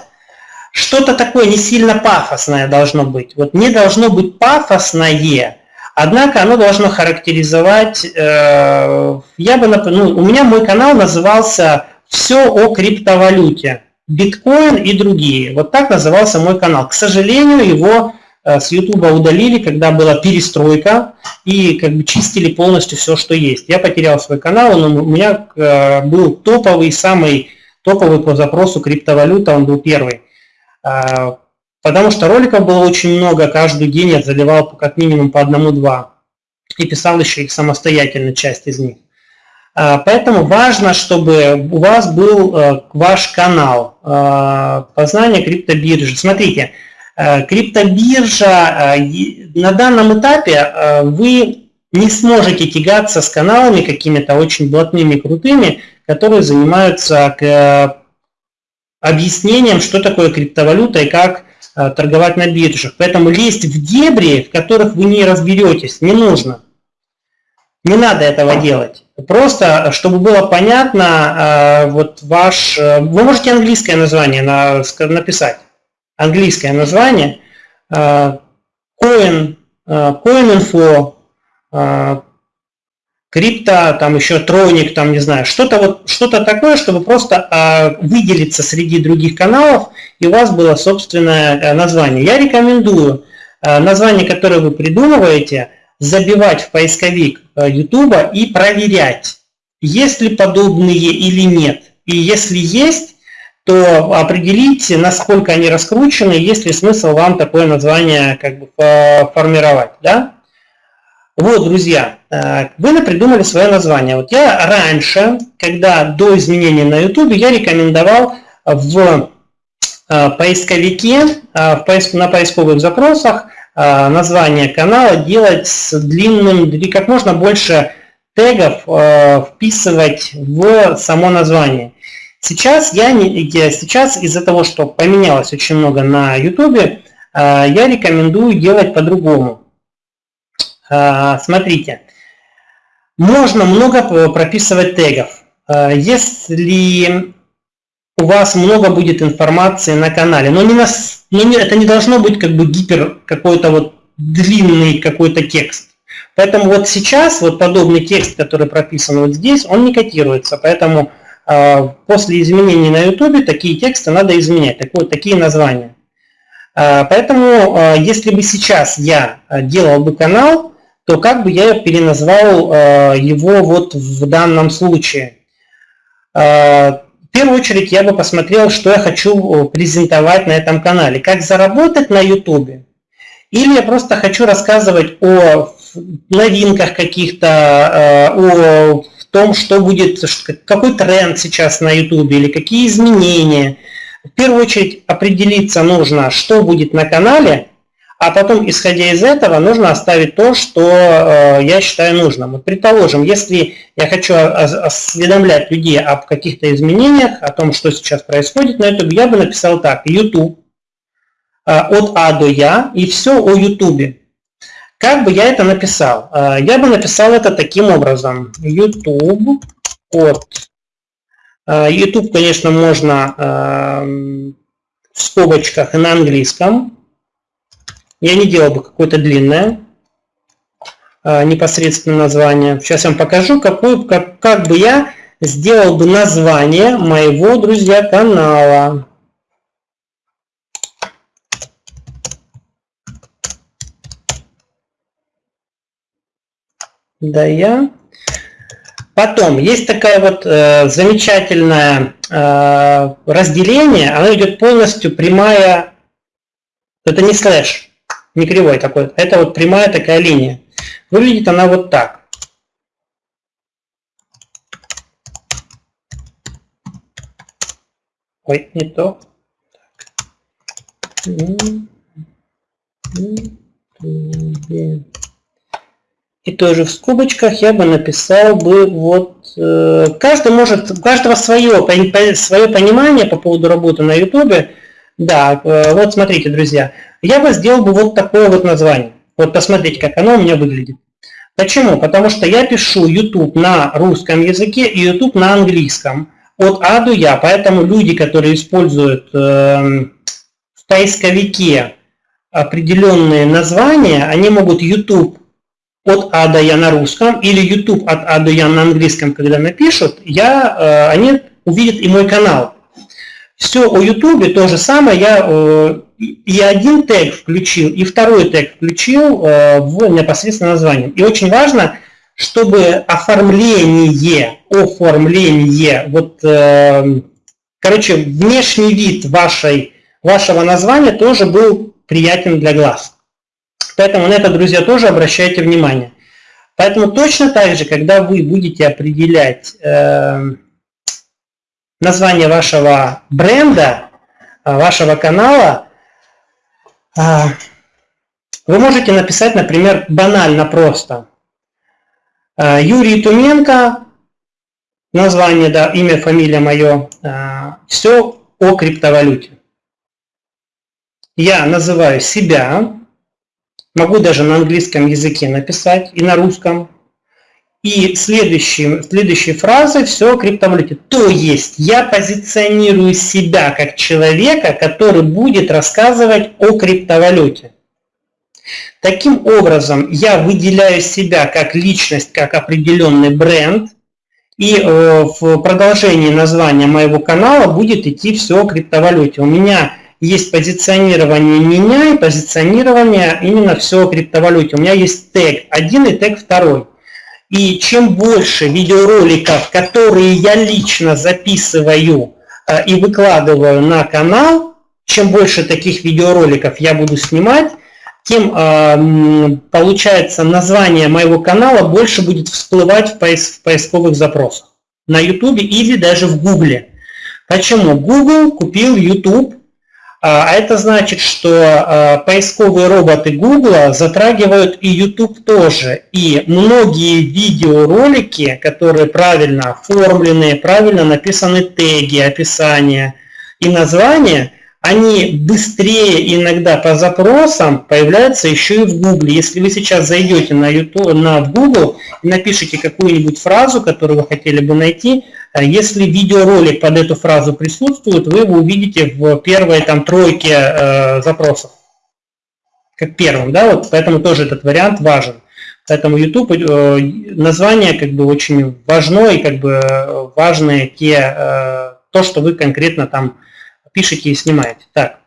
что-то такое не сильно пафосное должно быть, вот не должно быть пафосное, однако оно должно характеризовать, я бы, ну, у меня мой канал назывался «Все о криптовалюте», биткоин и другие. Вот так назывался мой канал. К сожалению, его э, с YouTube удалили, когда была перестройка и как бы чистили полностью все, что есть. Я потерял свой канал, он у меня э, был топовый, самый топовый по запросу криптовалюта, он был первый. А, потому что роликов было очень много, каждый день я заливал как минимум по одному-два. И писал еще их самостоятельно, часть из них. А, поэтому важно, чтобы у вас был э, ваш канал э, познания криптобиржи. Смотрите, э, криптобиржа на данном этапе вы не сможете тягаться с каналами какими-то очень блатными, крутыми, которые занимаются к объяснением, что такое криптовалюта и как торговать на биржах. Поэтому лезть в дебри, в которых вы не разберетесь, не нужно. Не надо этого делать. Просто, чтобы было понятно, э, вот ваш... Э, вы можете английское название написать. Английское название. Э, Coin, Coin Info, крипто, там еще троник, там не знаю, что-то вот, что-то такое, чтобы просто выделиться среди других каналов, и у вас было собственное название. Я рекомендую название, которое вы придумываете, забивать в поисковик YouTube э, и проверять, есть ли подобные или нет. И если есть, то определите, насколько они раскручены, есть ли смысл вам такое название как бы формировать. Да? Вот, друзья, э, вы придумали свое название. Вот я раньше, когда до изменения на YouTube, я рекомендовал в э, поисковике, на поисковых запросах название канала делать с длинным, как можно больше тегов э, вписывать в само название. Сейчас, я не, я, сейчас из-за того, что поменялось очень много на YouTube, э, я рекомендую делать по-другому. Смотрите, можно много прописывать тегов. Если у вас много будет информации на канале, но, не на, но не, это не должно быть как бы гипер какой-то вот длинный какой-то текст. Поэтому вот сейчас вот подобный текст, который прописан вот здесь, он не котируется. Поэтому э, после изменений на YouTube такие тексты надо изменять, так вот, такие названия. Э, поэтому э, если бы сейчас я делал бы канал, то как бы я переназвал э, его вот в данном случае. В первую очередь я бы посмотрел, что я хочу презентовать на этом канале. Как заработать на YouTube. Или я просто хочу рассказывать о новинках каких-то, э, о том, что будет, какой тренд сейчас на YouTube или какие изменения. В первую очередь определиться нужно, что будет на канале, а потом, исходя из этого, нужно оставить то, что э, я считаю нужным. Вот, предположим, если я хочу осведомлять людей об каких-то изменениях, о том, что сейчас происходит на YouTube, я бы написал так, YouTube э, от А до Я и все о YouTube. Как бы я это написал? Э, я бы написал это таким образом. YouTube от... Э, YouTube, конечно, можно э, в скобочках и на английском. Я не делал бы какое-то длинное а, непосредственно название. Сейчас я вам покажу, какой, как, как бы я сделал бы название моего, друзья, канала. Да, я. Потом, есть такая вот э, замечательное э, разделение, оно идет полностью прямая, это не слэш, не кривой такой, это вот прямая такая линия. Выглядит она вот так. Ой, не то. И тоже в скобочках я бы написал бы вот э, каждый может у каждого свое свое понимание по поводу работы на YouTube. Да, э, вот смотрите, друзья, я бы сделал бы вот такое вот название. Вот посмотрите, как оно у меня выглядит. Почему? Потому что я пишу YouTube на русском языке и YouTube на английском. От А до Я. Поэтому люди, которые используют э, в поисковике определенные названия, они могут YouTube от А до Я на русском или YouTube от А до Я на английском, когда напишут, я, э, они увидят и мой канал. Все о YouTube то же самое, я э, и один тег включил, и второй тег включил э, в непосредственно название. И очень важно, чтобы оформление, оформление, вот, э, короче, внешний вид вашей, вашего названия тоже был приятен для глаз. Поэтому на это, друзья, тоже обращайте внимание. Поэтому точно так же, когда вы будете определять название вашего бренда, а, вашего канала, а, вы можете написать, например, банально просто. А, Юрий Туменко, название, да, имя, фамилия мое, все о криптовалюте. Я называю себя, могу даже на английском языке написать и на русском, и следующей, следующей фразой все о криптовалюте. То есть я позиционирую себя как человека, который будет рассказывать о криптовалюте. Таким образом, я выделяю себя как личность, как определенный бренд, и э, в продолжении названия моего канала будет идти все о криптовалюте. У меня есть позиционирование меня и позиционирование именно все о криптовалюте. У меня есть тег один и тег второй. И чем больше видеороликов, которые я лично записываю э, и выкладываю на канал, чем больше таких видеороликов я буду снимать, тем э, получается название моего канала больше будет всплывать в, в поисковых запросах на YouTube или даже в Google. Почему? Google купил YouTube а, а это значит, что а, поисковые роботы Google затрагивают и YouTube тоже. И многие видеоролики, которые правильно оформлены, правильно написаны теги, описания и названия, они быстрее иногда по запросам появляются еще и в Google. Если вы сейчас зайдете на, YouTube, на Google и напишите какую-нибудь фразу, которую вы хотели бы найти, если видеоролик под эту фразу присутствует, вы его увидите в первой там тройке э, запросов. Как первым, да, вот поэтому тоже этот вариант важен. Поэтому YouTube э, название как бы очень важно и как бы важные те, э, то, что вы конкретно там пишете и снимаете. Так.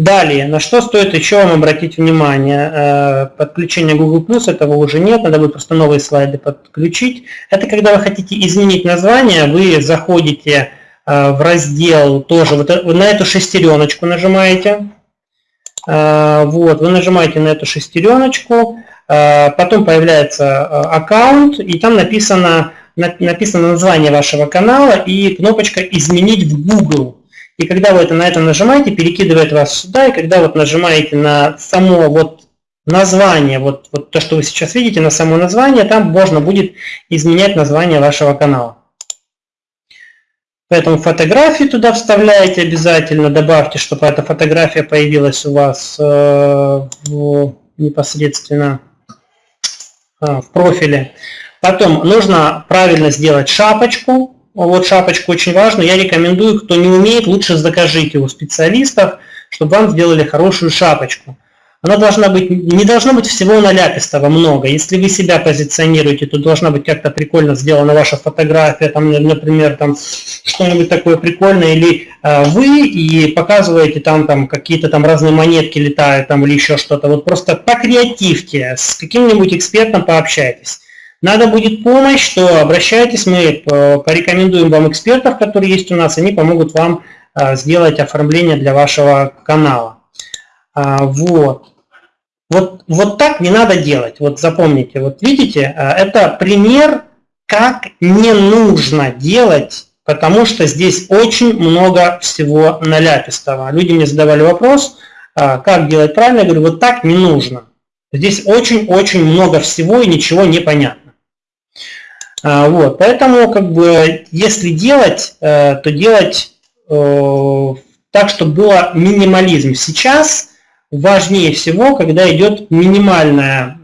Далее, на что стоит еще вам обратить внимание? Э, подключение Google Plus, этого уже нет, надо будет просто новые слайды подключить. Это когда вы хотите изменить название, вы заходите э, в раздел тоже, вот э, на эту шестереночку нажимаете. Вот, вы нажимаете на эту шестереночку, потом появляется аккаунт, и там написано, написано название вашего канала и кнопочка «Изменить в Google». И когда вы это, на это нажимаете, перекидывает вас сюда, и когда вот нажимаете на само вот название, вот, вот то, что вы сейчас видите, на само название, там можно будет изменять название вашего канала. Поэтому фотографии туда вставляете обязательно, добавьте, чтобы эта фотография появилась у вас э, в, непосредственно э, в профиле. Потом нужно правильно сделать шапочку, вот шапочку очень важно. Я рекомендую, кто не умеет, лучше закажите у специалистов, чтобы вам сделали хорошую шапочку. Она должна быть, не должно быть всего наляпистого много. Если вы себя позиционируете, то должна быть как-то прикольно сделана ваша фотография, там, например, там что-нибудь такое прикольное, или э, вы и показываете там, там какие-то там разные монетки летают там или еще что-то. Вот просто покреативьте, с каким-нибудь экспертом пообщайтесь. Надо будет помощь, то обращайтесь, мы порекомендуем вам экспертов, которые есть у нас, они помогут вам а, сделать оформление для вашего канала. А, вот. Вот, вот так не надо делать. Вот запомните, вот видите, а, это пример, как не нужно делать, потому что здесь очень много всего наляпистого. Люди мне задавали вопрос, как делать правильно, я говорю, вот так не нужно. Здесь очень-очень много всего и ничего не понятно. А, вот, поэтому, как бы, если делать, э, то делать э, так, чтобы было минимализм. Сейчас важнее всего, когда идет минимальное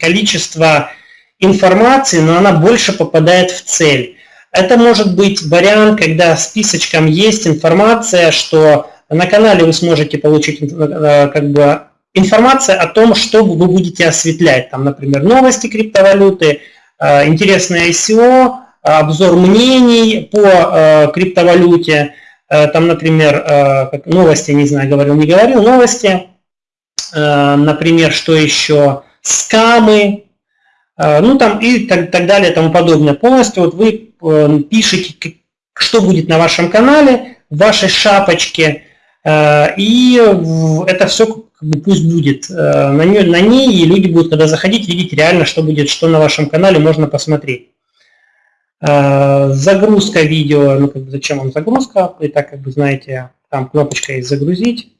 количество информации, но она больше попадает в цель. Это может быть вариант, когда списочком есть информация, что на канале вы сможете получить э, как бы информация о том, что вы будете осветлять. Там, например, новости криптовалюты, интересное ICO, обзор мнений по криптовалюте, там, например, новости, не знаю, говорил, не говорил, новости, например, что еще, скамы, ну там и так, так далее, тому подобное. Полностью вот вы пишете, что будет на вашем канале, в вашей шапочке, и это все как пусть будет э, на, ней, на ней, и люди будут, когда заходить, видеть реально, что будет, что на вашем канале можно посмотреть. Э, загрузка видео, ну как бы зачем вам загрузка, и так как бы знаете, там кнопочка есть загрузить.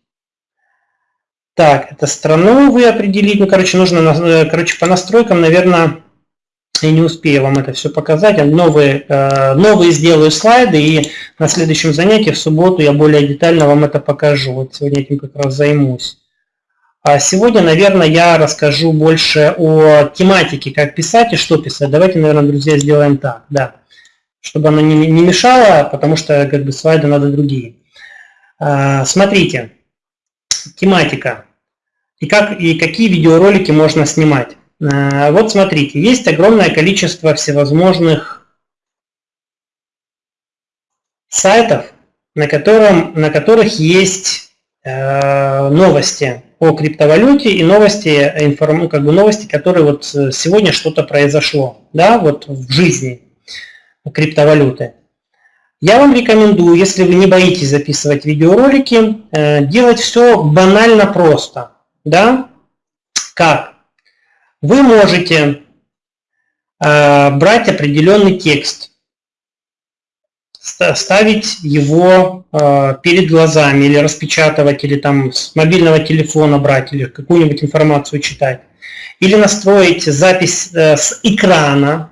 Так, это страну вы определить, ну короче, нужно, э, короче, по настройкам, наверное, я не успею вам это все показать. Новые, новые сделаю слайды, и на следующем занятии в субботу я более детально вам это покажу. Вот сегодня этим как раз займусь. А сегодня, наверное, я расскажу больше о тематике, как писать и что писать. Давайте, наверное, друзья, сделаем так, да. Чтобы оно не, не мешало, потому что как бы слайды надо другие. А, смотрите, тематика. И, как, и какие видеоролики можно снимать. А, вот смотрите, есть огромное количество всевозможных сайтов, на, котором, на которых есть новости о криптовалюте и новости, информ, ну, как бы новости, которые вот э, сегодня что-то произошло, да, вот в жизни криптовалюты. Я вам рекомендую, если вы не боитесь записывать видеоролики, э, делать все банально просто, да, как? Вы можете э, брать определенный текст, ставить его э, перед глазами или распечатывать, или там с мобильного телефона брать, или какую-нибудь информацию читать. Или настроить запись э, с экрана,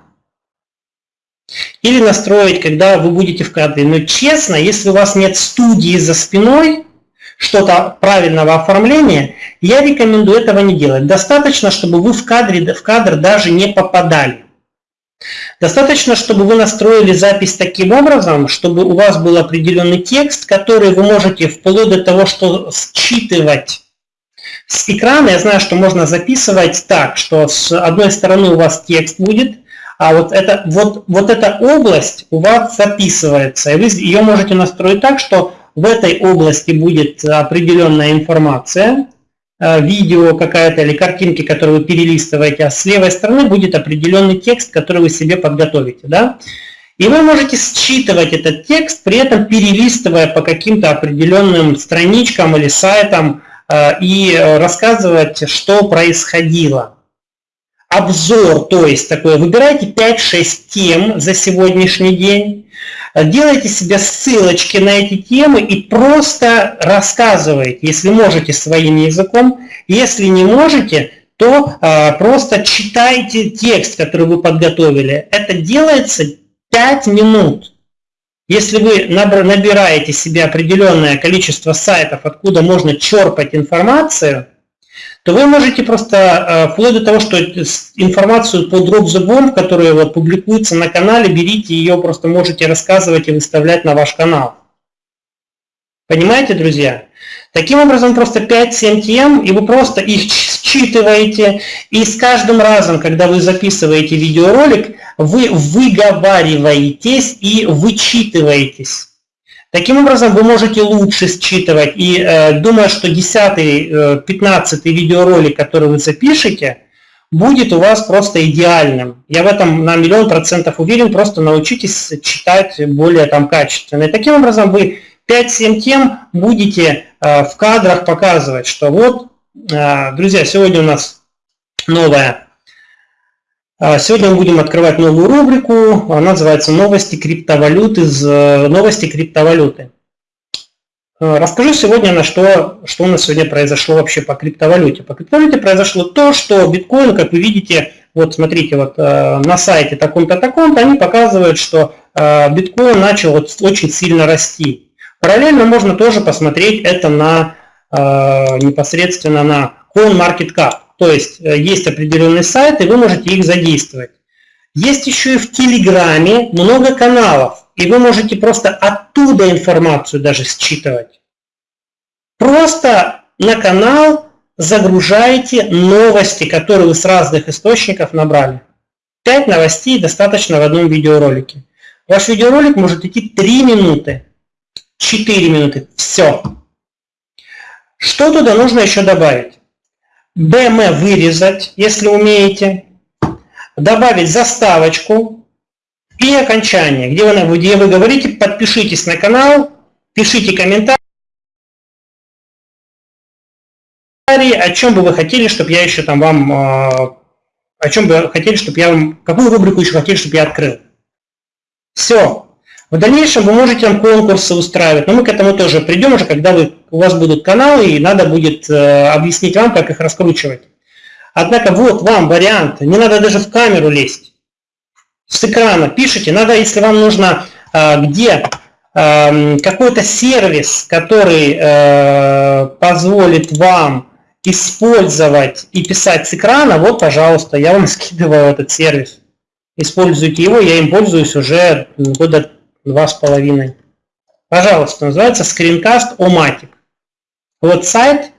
или настроить, когда вы будете в кадре. Но честно, если у вас нет студии за спиной, что-то правильного оформления, я рекомендую этого не делать. Достаточно, чтобы вы в, кадре, в кадр даже не попадали. Достаточно, чтобы вы настроили запись таким образом, чтобы у вас был определенный текст, который вы можете вплоть до того, что считывать с экрана. Я знаю, что можно записывать так, что с одной стороны у вас текст будет, а вот, это, вот, вот эта область у вас записывается. И вы ее можете настроить так, что в этой области будет определенная информация, видео какая-то или картинки, которые вы перелистываете, а с левой стороны будет определенный текст, который вы себе подготовите. Да? И вы можете считывать этот текст, при этом перелистывая по каким-то определенным страничкам или сайтам э, и рассказывать, что происходило. Обзор, то есть такое, выбирайте 5-6 тем за сегодняшний день, делайте себе ссылочки на эти темы и просто рассказывайте, если можете своим языком. Если не можете, то а, просто читайте текст, который вы подготовили. Это делается 5 минут. Если вы набираете себе определенное количество сайтов, откуда можно черпать информацию, то вы можете просто, э, вплоть до того, что информацию по Drop the Bomb, которая вот публикуется на канале, берите ее, просто можете рассказывать и выставлять на ваш канал. Понимаете, друзья? Таким образом, просто 5-7 тем, и вы просто их считываете, и с каждым разом, когда вы записываете видеоролик, вы выговариваетесь и вычитываетесь. Таким образом, вы можете лучше считывать. И э, думаю, что 10-15 э, видеоролик, который вы запишете, будет у вас просто идеальным. Я в этом на миллион процентов уверен, просто научитесь читать более там качественно. И таким образом вы 5-7 тем будете э, в кадрах показывать, что вот, э, друзья, сегодня у нас новая сегодня мы будем открывать новую рубрику, она называется «Новости криптовалюты». Из новости криптовалюты. Э, расскажу сегодня, на что, что у нас сегодня произошло вообще по криптовалюте. По криптовалюте произошло то, что биткоин, как вы видите, вот смотрите, вот э, на сайте таком-то, таком-то, они показывают, что биткоин начал вот очень сильно расти. Параллельно можно тоже посмотреть это на непосредственно на CoinMarketCap. То есть э, есть определенный сайт, и вы можете их задействовать. Есть еще и в Телеграме много каналов, и вы можете просто оттуда информацию даже считывать. Просто на канал загружаете новости, которые вы с разных источников набрали. 5 новостей достаточно в одном видеоролике. Ваш видеоролик может идти 3 минуты, 4 минуты, все. Что туда нужно еще добавить? BM вырезать, если умеете. Добавить заставочку и окончание, где вы, где вы говорите, подпишитесь на канал, пишите комментарии, о чем бы вы хотели, чтобы я еще там вам, а, о чем бы хотели, чтобы я вам, какую рубрику еще хотели, чтобы я открыл. Все. В дальнейшем вы можете там конкурсы устраивать, но мы к этому тоже придем уже, когда вы, у вас будут каналы, и надо будет э, объяснить вам, как их раскручивать. Однако вот вам вариант, не надо даже в камеру лезть. С экрана пишите, надо, если вам нужно, э, где э, какой-то сервис, который э, позволит вам использовать и писать с экрана, вот, пожалуйста, я вам [laughs] скидываю этот сервис. Используйте его, я им пользуюсь уже года два с половиной. Пожалуйста, называется Screencast O-Matic. Вот сайт,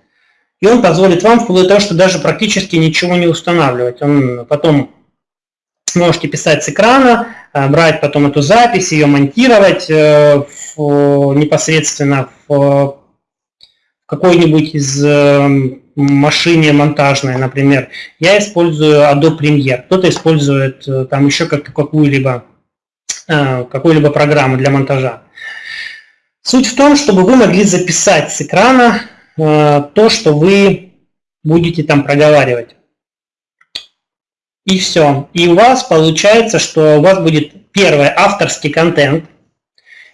и он позволит вам вплоть до того, что даже практически ничего не устанавливать. Он потом можете писать с экрана, э, брать потом эту запись, ее монтировать э, непосредственно в какой-нибудь из э, машине монтажной, например. Я использую Adobe Premiere, кто-то использует там еще как какую-либо Э, какой-либо программы для монтажа. Суть в том, чтобы вы могли записать с экрана э, то, что вы будете там проговаривать. И все. И у вас получается, что у вас будет первое авторский контент.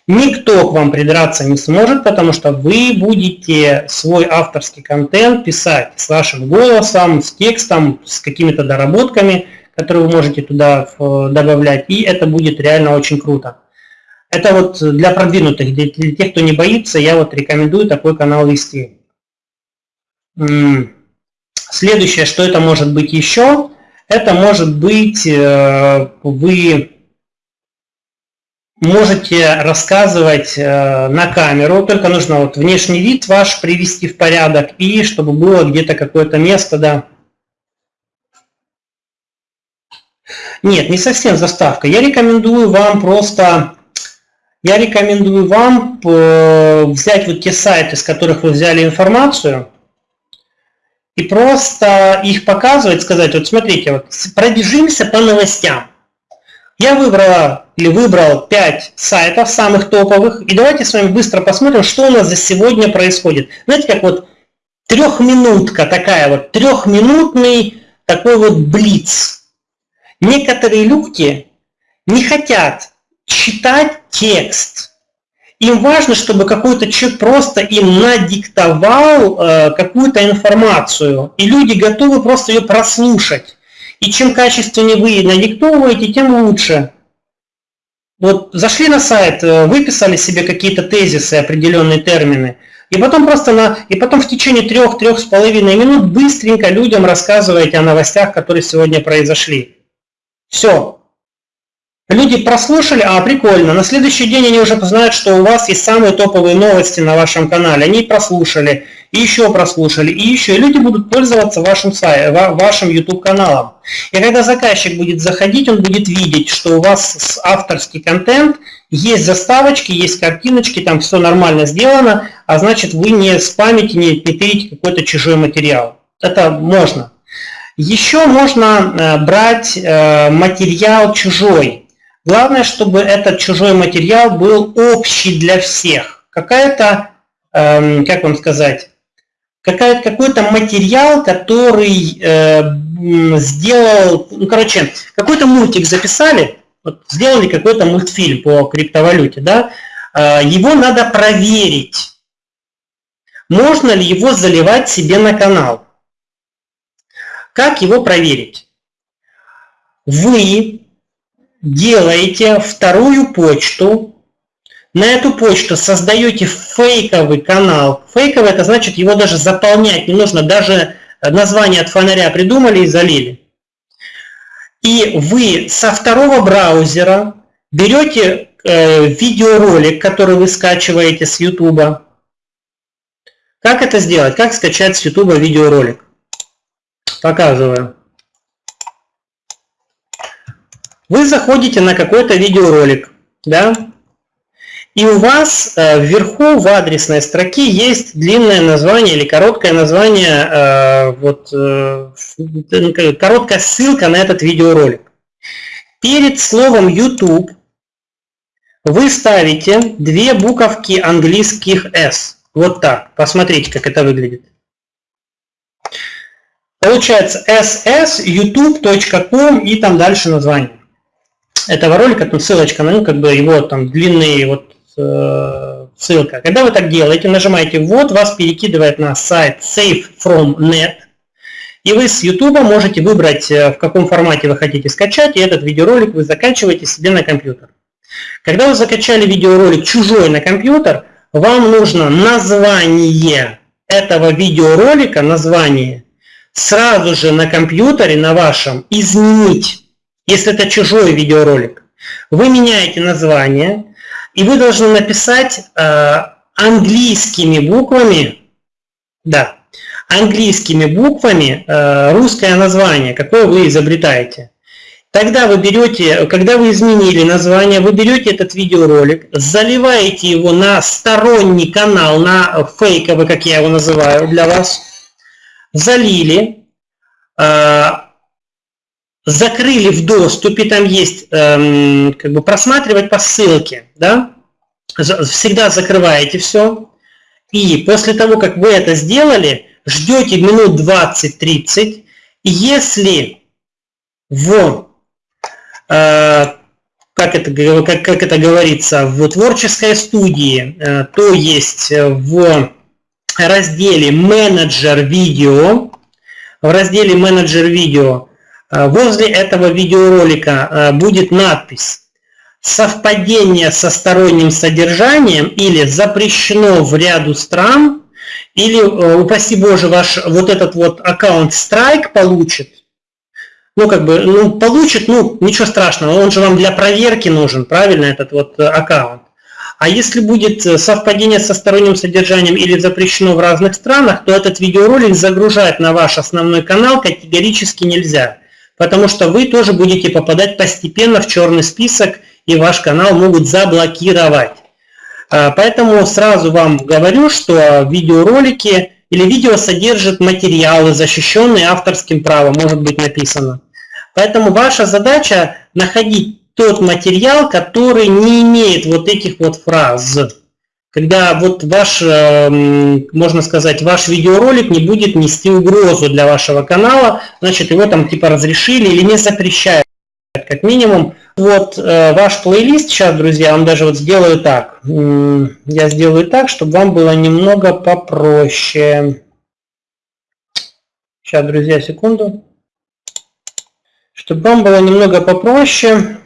Никто к вам придраться не сможет, потому что вы будете свой авторский контент писать с вашим голосом, с текстом, с какими-то доработками – которые вы можете туда добавлять, и это будет реально очень круто. Это вот для продвинутых, для, для тех, кто не боится, я вот рекомендую такой канал вести. Следующее, что это может быть еще, это может быть э, вы можете рассказывать э, на камеру, только нужно вот внешний вид ваш привести в порядок и чтобы было где-то какое-то место, да, Нет, не совсем заставка. Я рекомендую вам просто, я рекомендую вам э, взять вот те сайты, с которых вы взяли информацию, и просто их показывать, сказать, вот смотрите, вот пробежимся по новостям. Я выбрала или выбрал 5 сайтов самых топовых, и давайте с вами быстро посмотрим, что у нас за сегодня происходит. Знаете, как вот трехминутка такая вот, трехминутный такой вот блиц. Некоторые люди не хотят читать текст. Им важно, чтобы какой-то человек просто им надиктовал э, какую-то информацию, и люди готовы просто ее прослушать. И чем качественнее вы надиктовываете, тем лучше. Вот зашли на сайт, э, выписали себе какие-то тезисы, определенные термины, и потом просто на, и потом в течение трех-трех с половиной минут быстренько людям рассказываете о новостях, которые сегодня произошли. Все. Люди прослушали, а прикольно, на следующий день они уже знают, что у вас есть самые топовые новости на вашем канале. Они прослушали, и еще прослушали, и еще. И люди будут пользоваться вашим, вашим YouTube каналом. И когда заказчик будет заходить, он будет видеть, что у вас авторский контент, есть заставочки, есть картиночки, там все нормально сделано, а значит вы не спамите, не петерите какой-то чужой материал. Это можно. Еще можно э, брать э, материал чужой. Главное, чтобы этот чужой материал был общий для всех. Какая-то, эм, как вам сказать, какой-то материал, который э, сделал, ну, короче, какой-то мультик записали, сделали какой-то мультфильм по криптовалюте, да, его надо проверить, можно ли его заливать себе на канал. Как его проверить? Вы делаете вторую почту, на эту почту создаете фейковый канал. Фейковый это значит его даже заполнять не нужно, даже название от фонаря придумали и залили. И вы со второго браузера берете э, видеоролик, который вы скачиваете с YouTube. Как это сделать? Как скачать с YouTube видеоролик? Показываю. Вы заходите на какой-то видеоролик, да, и у вас э, вверху в адресной строке есть длинное название или короткое название, э, вот, э, короткая ссылка на этот видеоролик. Перед словом YouTube вы ставите две буковки английских S. Вот так. Посмотрите, как это выглядит. Получается ss youtube.com и там дальше название этого ролика, там ссылочка на ну, как бы его там длинные вот э, ссылка. Когда вы так делаете, нажимаете вот, вас перекидывает на сайт Save from Net, и вы с YouTube можете выбрать, э, в каком формате вы хотите скачать, и этот видеоролик вы закачиваете себе на компьютер. Когда вы закачали видеоролик чужой на компьютер, вам нужно название этого видеоролика, название, сразу же на компьютере, на вашем, изменить, если это чужой видеоролик. Вы меняете название, и вы должны написать э, английскими буквами, да, английскими буквами э, русское название, какое вы изобретаете. Тогда вы берете, когда вы изменили название, вы берете этот видеоролик, заливаете его на сторонний канал, на фейковый, как я его называю для вас, залили, э, закрыли в доступе, там есть эм, как бы просматривать по ссылке, да, всегда закрываете все, и после того, как вы это сделали, ждете минут 20-30, и если в, э, как, это, как, как это говорится, в творческой студии, э, то есть в разделе менеджер видео, в разделе менеджер видео Э, возле этого видеоролика э, будет надпись «Совпадение со сторонним содержанием» или «Запрещено в ряду стран» или, э, упаси Боже, ваш вот этот вот аккаунт страйк получит, ну, как бы, ну, получит, ну, ничего страшного, он же вам для проверки нужен, правильно, этот вот аккаунт. А если будет совпадение со сторонним содержанием или запрещено в разных странах, то этот видеоролик загружать на ваш основной канал категорически нельзя потому что вы тоже будете попадать постепенно в черный список, и ваш канал могут заблокировать. А, поэтому сразу вам говорю, что видеоролики или видео содержат материалы, защищенные авторским правом, может быть написано. Поэтому ваша задача находить тот материал, который не имеет вот этих вот фраз когда вот ваш, эм, можно сказать, ваш видеоролик не будет нести угрозу для вашего канала, значит его там типа разрешили или не запрещают, как минимум. Вот э, ваш плейлист сейчас, друзья, вам даже вот сделаю так. Я сделаю так, чтобы вам было немного попроще. Сейчас, друзья, секунду. Чтобы вам было немного попроще.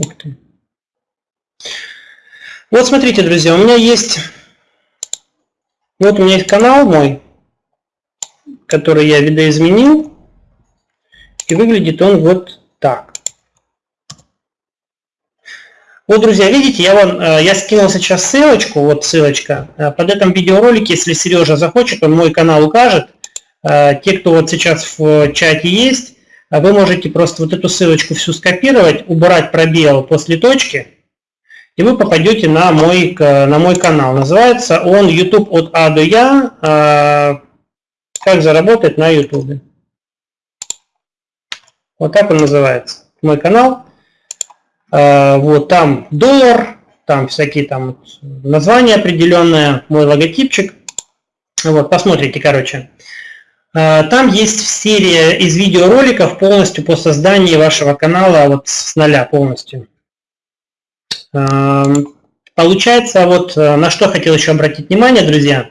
Ух ты. Вот смотрите, друзья, у меня есть, вот у меня есть канал мой, который я видоизменил, и выглядит он вот так. Вот, друзья, видите, я, вам, э, я скинул сейчас ссылочку, вот ссылочка. Э, под этим видеоролике, если Сережа захочет, он мой канал укажет. Э, те, кто вот сейчас в чате есть, вы можете просто вот эту ссылочку всю скопировать, убрать пробел после точки, и вы попадете на мой, на мой канал. Называется он YouTube от А до Я. А, как заработать на YouTube. Вот так он называется. Мой канал. А, вот там доллар, там всякие там названия определенные, мой логотипчик. Вот, посмотрите, короче. А, там есть серия из видеороликов полностью по созданию вашего канала вот с нуля полностью. Эм, получается, вот э, на что хотел еще обратить внимание, друзья,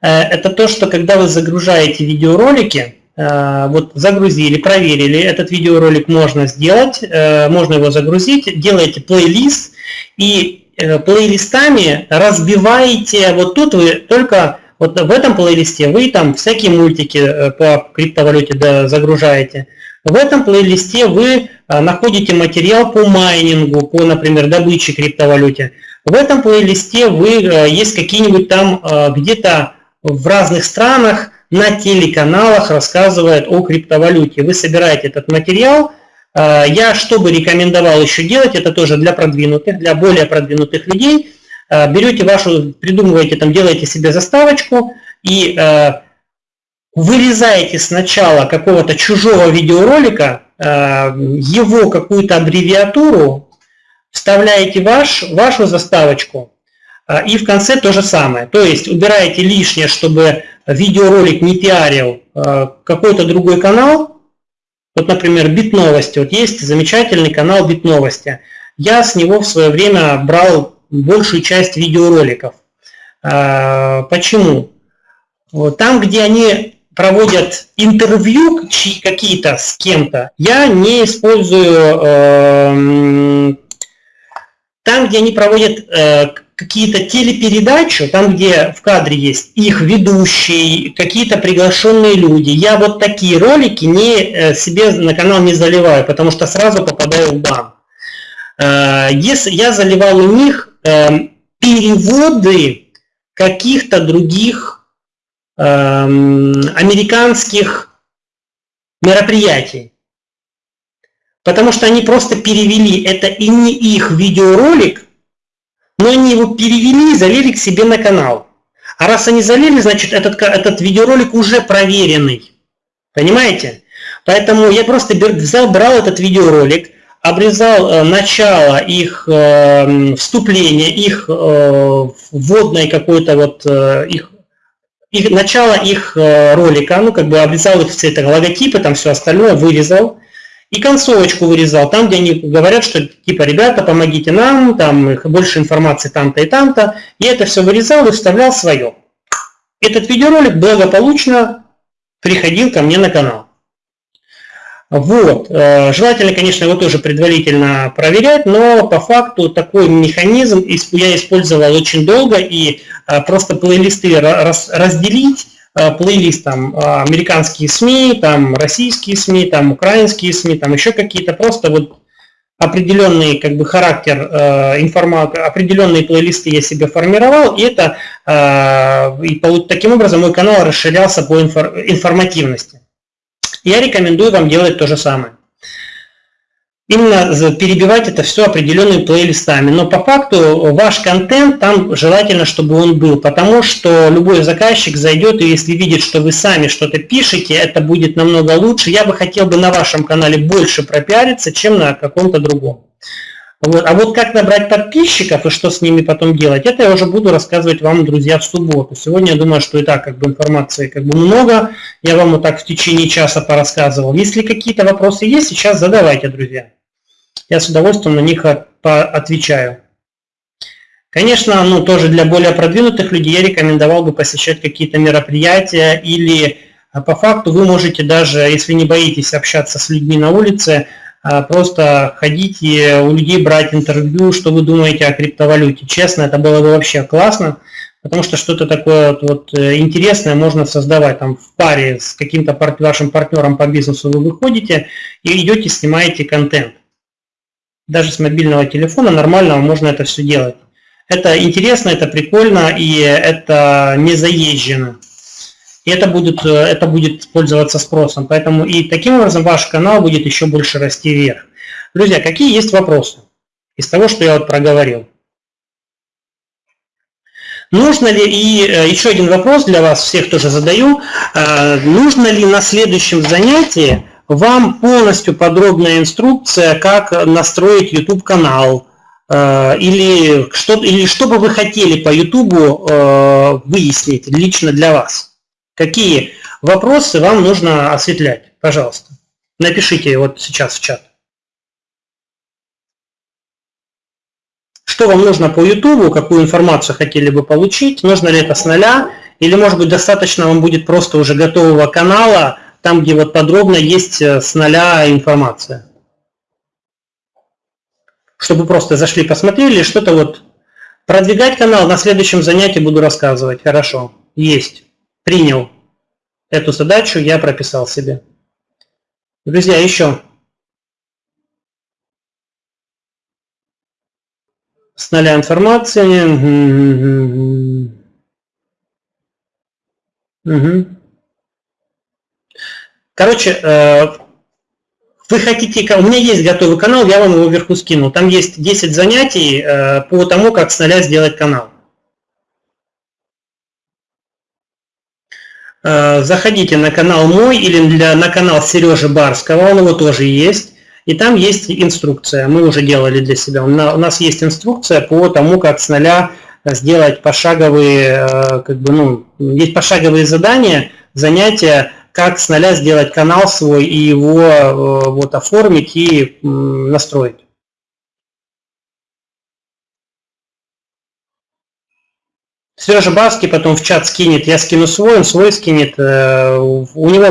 э, это то, что когда вы загружаете видеоролики, э, вот загрузили, проверили, этот видеоролик можно сделать, можно его загрузить, делаете плейлист и плейлистами разбиваете, вот тут вы только, вот в этом плейлисте вы там всякие мультики по криптовалюте загружаете, в этом плейлисте вы а, находите материал по майнингу, по, например, добыче криптовалюте. В этом плейлисте вы а, есть какие-нибудь там где-то в разных странах на телеканалах рассказывает о криптовалюте. Вы собираете этот материал. Э, я что бы рекомендовал еще делать, это тоже для продвинутых, для более продвинутых людей. Э, берете вашу, придумываете, там, делаете себе заставочку и вырезаете сначала какого-то чужого видеоролика, его какую-то аббревиатуру, вставляете ваш, вашу заставочку, и в конце то же самое. То есть убираете лишнее, чтобы видеоролик не пиарил какой-то другой канал. Вот, например, Бит Новости. Вот есть замечательный канал Бит Новости. Я с него в свое время брал большую часть видеороликов. А, почему? Там, где они проводят интервью какие-то с кем-то, я не использую эм, там, где они проводят э, какие-то телепередачи, там, где в кадре есть их ведущий, какие-то приглашенные люди, я вот такие ролики не, э, себе на канал не заливаю, потому что сразу попадаю в бан. Э, если я заливал у них переводы каких-то других э, американских мероприятий. Потому что они просто перевели, это и не их видеоролик, но они его перевели и залили к себе на канал. А раз они залили, значит этот, этот видеоролик уже проверенный. Понимаете? Поэтому я просто взял, брал этот видеоролик, обрезал э, начало их э, вступления, их э, вводной какой-то вот э, их, их начало их ролика, ну как бы обрезал их все это логотипы, там все остальное вырезал, и концовочку вырезал, там, где они говорят, что типа, ребята, помогите нам, там больше информации там-то и там-то. И это все вырезал и вставлял свое. Этот видеоролик благополучно приходил ко мне на канал. Вот. Э, желательно, конечно, его тоже предварительно проверять, но по факту такой механизм я использовал очень долго, и э, просто плейлисты разделить Э, плейлист там американские СМИ, там российские СМИ, там украинские СМИ, там еще какие-то просто вот определенный как бы характер э, информации, определенные плейлисты я себе формировал, и это э, и таким образом мой канал расширялся по инфор, информативности. Я рекомендую вам делать то же самое именно перебивать это все определенными плейлистами. Но по факту ваш контент там желательно, чтобы он был, потому что любой заказчик зайдет и если видит, что вы сами что-то пишете, это будет намного лучше. Я бы хотел бы на вашем канале больше пропиариться, чем на каком-то другом. Вот. А вот как набрать подписчиков и что с ними потом делать, это я уже буду рассказывать вам, друзья, в субботу. Сегодня я думаю, что и так как бы информации как бы много. Я вам вот так в течение часа порассказывал. Если какие-то вопросы есть, сейчас задавайте, друзья я с удовольствием на них отвечаю. Конечно, ну, тоже для более продвинутых людей я рекомендовал бы посещать какие-то мероприятия или а, по факту вы можете даже, если не боитесь общаться с людьми на улице, а, просто ходить и у людей брать интервью, что вы думаете о криптовалюте. Честно, это было бы вообще классно, потому что что-то такое вот, вот э, интересное можно создавать. Там в паре с каким-то вашим партнером по бизнесу вы выходите и идете, снимаете контент даже с мобильного телефона нормально можно это все делать. Это интересно, это прикольно и это не заезжено. Это будет, это будет пользоваться спросом. Поэтому и таким образом ваш канал будет еще больше расти вверх. Друзья, какие есть вопросы из того, что я вот проговорил? Нужно ли, и э, еще один вопрос для вас, всех тоже задаю, э, нужно ли на следующем занятии вам полностью подробная инструкция, как настроить YouTube канал, э, или что, или что бы вы хотели по YouTube э, выяснить лично для вас. Какие вопросы вам нужно осветлять, пожалуйста. Напишите вот сейчас в чат. Что вам нужно по YouTube, какую информацию хотели бы получить, нужно ли это с нуля, или может быть достаточно вам будет просто уже готового канала, там, где вот подробно есть э, с нуля информация. Чтобы просто зашли, посмотрели, что-то вот продвигать канал на следующем занятии буду рассказывать. Хорошо, есть, принял эту задачу, я прописал себе. Друзья, еще. С нуля информации. Угу. Короче, э, вы хотите, у меня есть готовый канал, я вам его вверху скинул. Там есть 10 занятий э, по тому, как с нуля сделать канал. Э, заходите на канал мой или для, на канал Сережи Барского, он его тоже есть. И там есть инструкция, мы уже делали для себя. У нас есть инструкция по тому, как с нуля сделать пошаговые, как бы, ну, есть пошаговые задания, занятия, как с нуля сделать канал свой и его э, вот оформить и настроить. Сережа Баски потом в чат скинет, я скину свой, он свой скинет. Э, у него,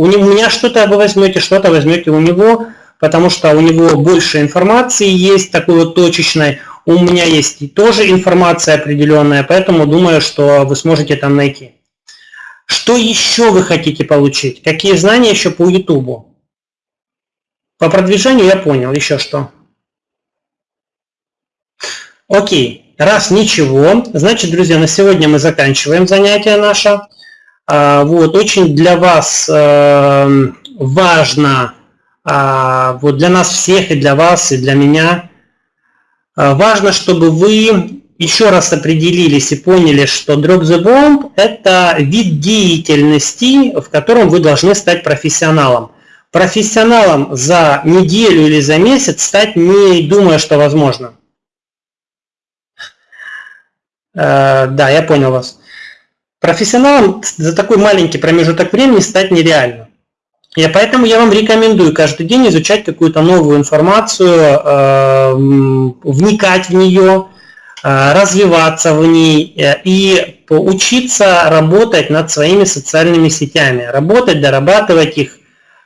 у, него, у меня что-то вы возьмете, что-то возьмете у него, потому что у него больше информации есть, такой вот точечной. У меня есть тоже информация определенная, поэтому думаю, что вы сможете там найти. Что еще вы хотите получить? Какие знания еще по YouTube? По продвижению я понял. Еще что? Окей. Раз ничего, значит, друзья, на сегодня мы заканчиваем занятие наше. А, вот, очень для вас э, важно, а, вот для нас всех, и для вас, и для меня, а, важно, чтобы вы еще раз определились и поняли, что Drop the Bomb – это вид деятельности, в котором вы должны стать профессионалом. Профессионалом за неделю или за месяц стать не думая, что возможно. Э, да, я понял вас. Профессионалом за такой маленький промежуток времени стать нереально. И поэтому я вам рекомендую каждый день изучать какую-то новую информацию, э, вникать в нее, Э, развиваться в ней э, и учиться работать над своими социальными сетями, работать, дорабатывать их,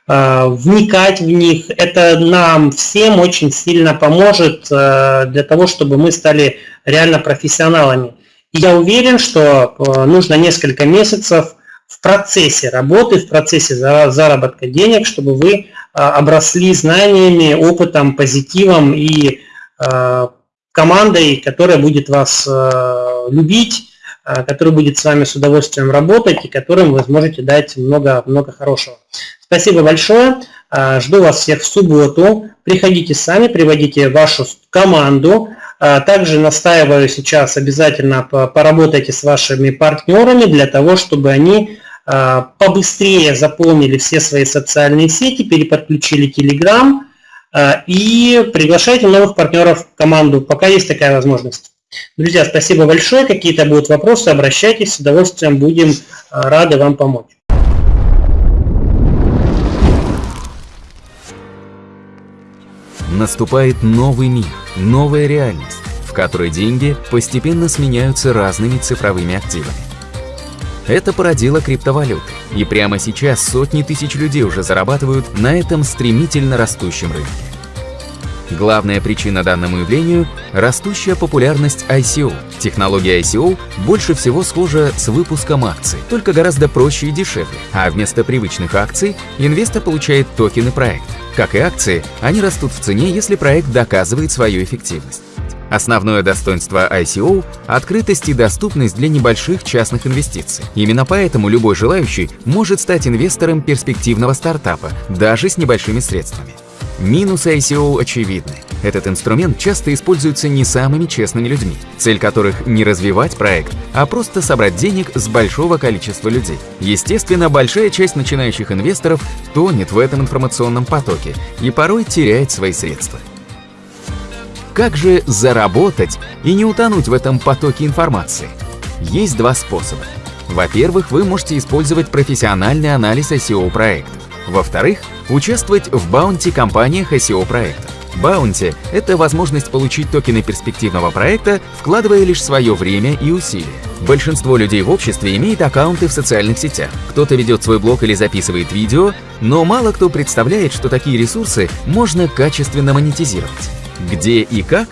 вникать в них. Это нам всем очень сильно поможет для того, чтобы мы стали реально профессионалами. Я уверен, что нужно несколько месяцев в процессе работы, в процессе заработка денег, чтобы вы обросли знаниями, опытом, позитивом и командой, которая будет вас э, любить, э, которая будет с вами с удовольствием работать и которым вы сможете дать много-много хорошего. Спасибо большое. Э, жду вас всех в субботу. Приходите сами, приводите вашу команду. Также настаиваю сейчас обязательно поработайте с вашими партнерами для того, чтобы они побыстрее заполнили все свои социальные сети, переподключили Telegram, Э, и приглашайте новых партнеров в команду, пока есть такая возможность. Друзья, спасибо большое. Какие-то будут вопросы, обращайтесь. С удовольствием будем рады вам помочь. Наступает новый мир, новая реальность, в которой деньги постепенно сменяются разными цифровыми активами. Это породило криптовалюты, и прямо сейчас сотни тысяч людей уже зарабатывают на этом стремительно растущем рынке. Главная причина данному явлению – растущая популярность ICO. Технология ICO больше всего схожа с выпуском акций, только гораздо проще и дешевле. А вместо привычных акций инвестор получает токены проекта. Как и акции, они растут в цене, если проект доказывает свою эффективность. Основное достоинство ICO – открытость и доступность для небольших частных инвестиций. Именно поэтому любой желающий может стать инвестором перспективного стартапа, даже с небольшими средствами. Минусы ICO очевидны. Этот инструмент часто используется не самыми честными людьми, цель которых не развивать проект, а просто собрать денег с большого количества людей. Естественно, большая часть начинающих инвесторов тонет в этом информационном потоке и порой теряет свои средства. Как же заработать и не утонуть в этом потоке информации? Есть два способа. Во-первых, вы можете использовать профессиональный анализ SEO проектов. Во-вторых, участвовать в баунти-компаниях SEO проектов. Баунти – это возможность получить токены перспективного проекта, вкладывая лишь свое время и усилия. Большинство людей в обществе имеет аккаунты в социальных сетях. Кто-то ведет свой блог или записывает видео, но мало кто представляет, что такие ресурсы можно качественно монетизировать. Где и как?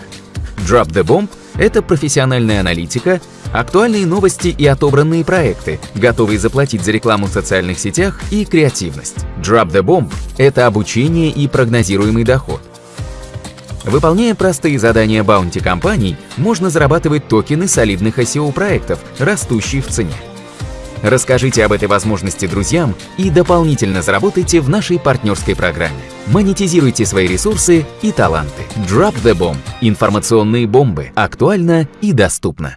Drop the Bomb — это профессиональная аналитика, актуальные новости и отобранные проекты, готовые заплатить за рекламу в социальных сетях и креативность. Drop the Bomb — это обучение и прогнозируемый доход. Выполняя простые задания баунти компаний, можно зарабатывать токены солидных SEO проектов, растущие в цене. Расскажите об этой возможности друзьям и дополнительно заработайте в нашей партнерской программе. Монетизируйте свои ресурсы и таланты. Drop the Bomb. Информационные бомбы. Актуально и доступно.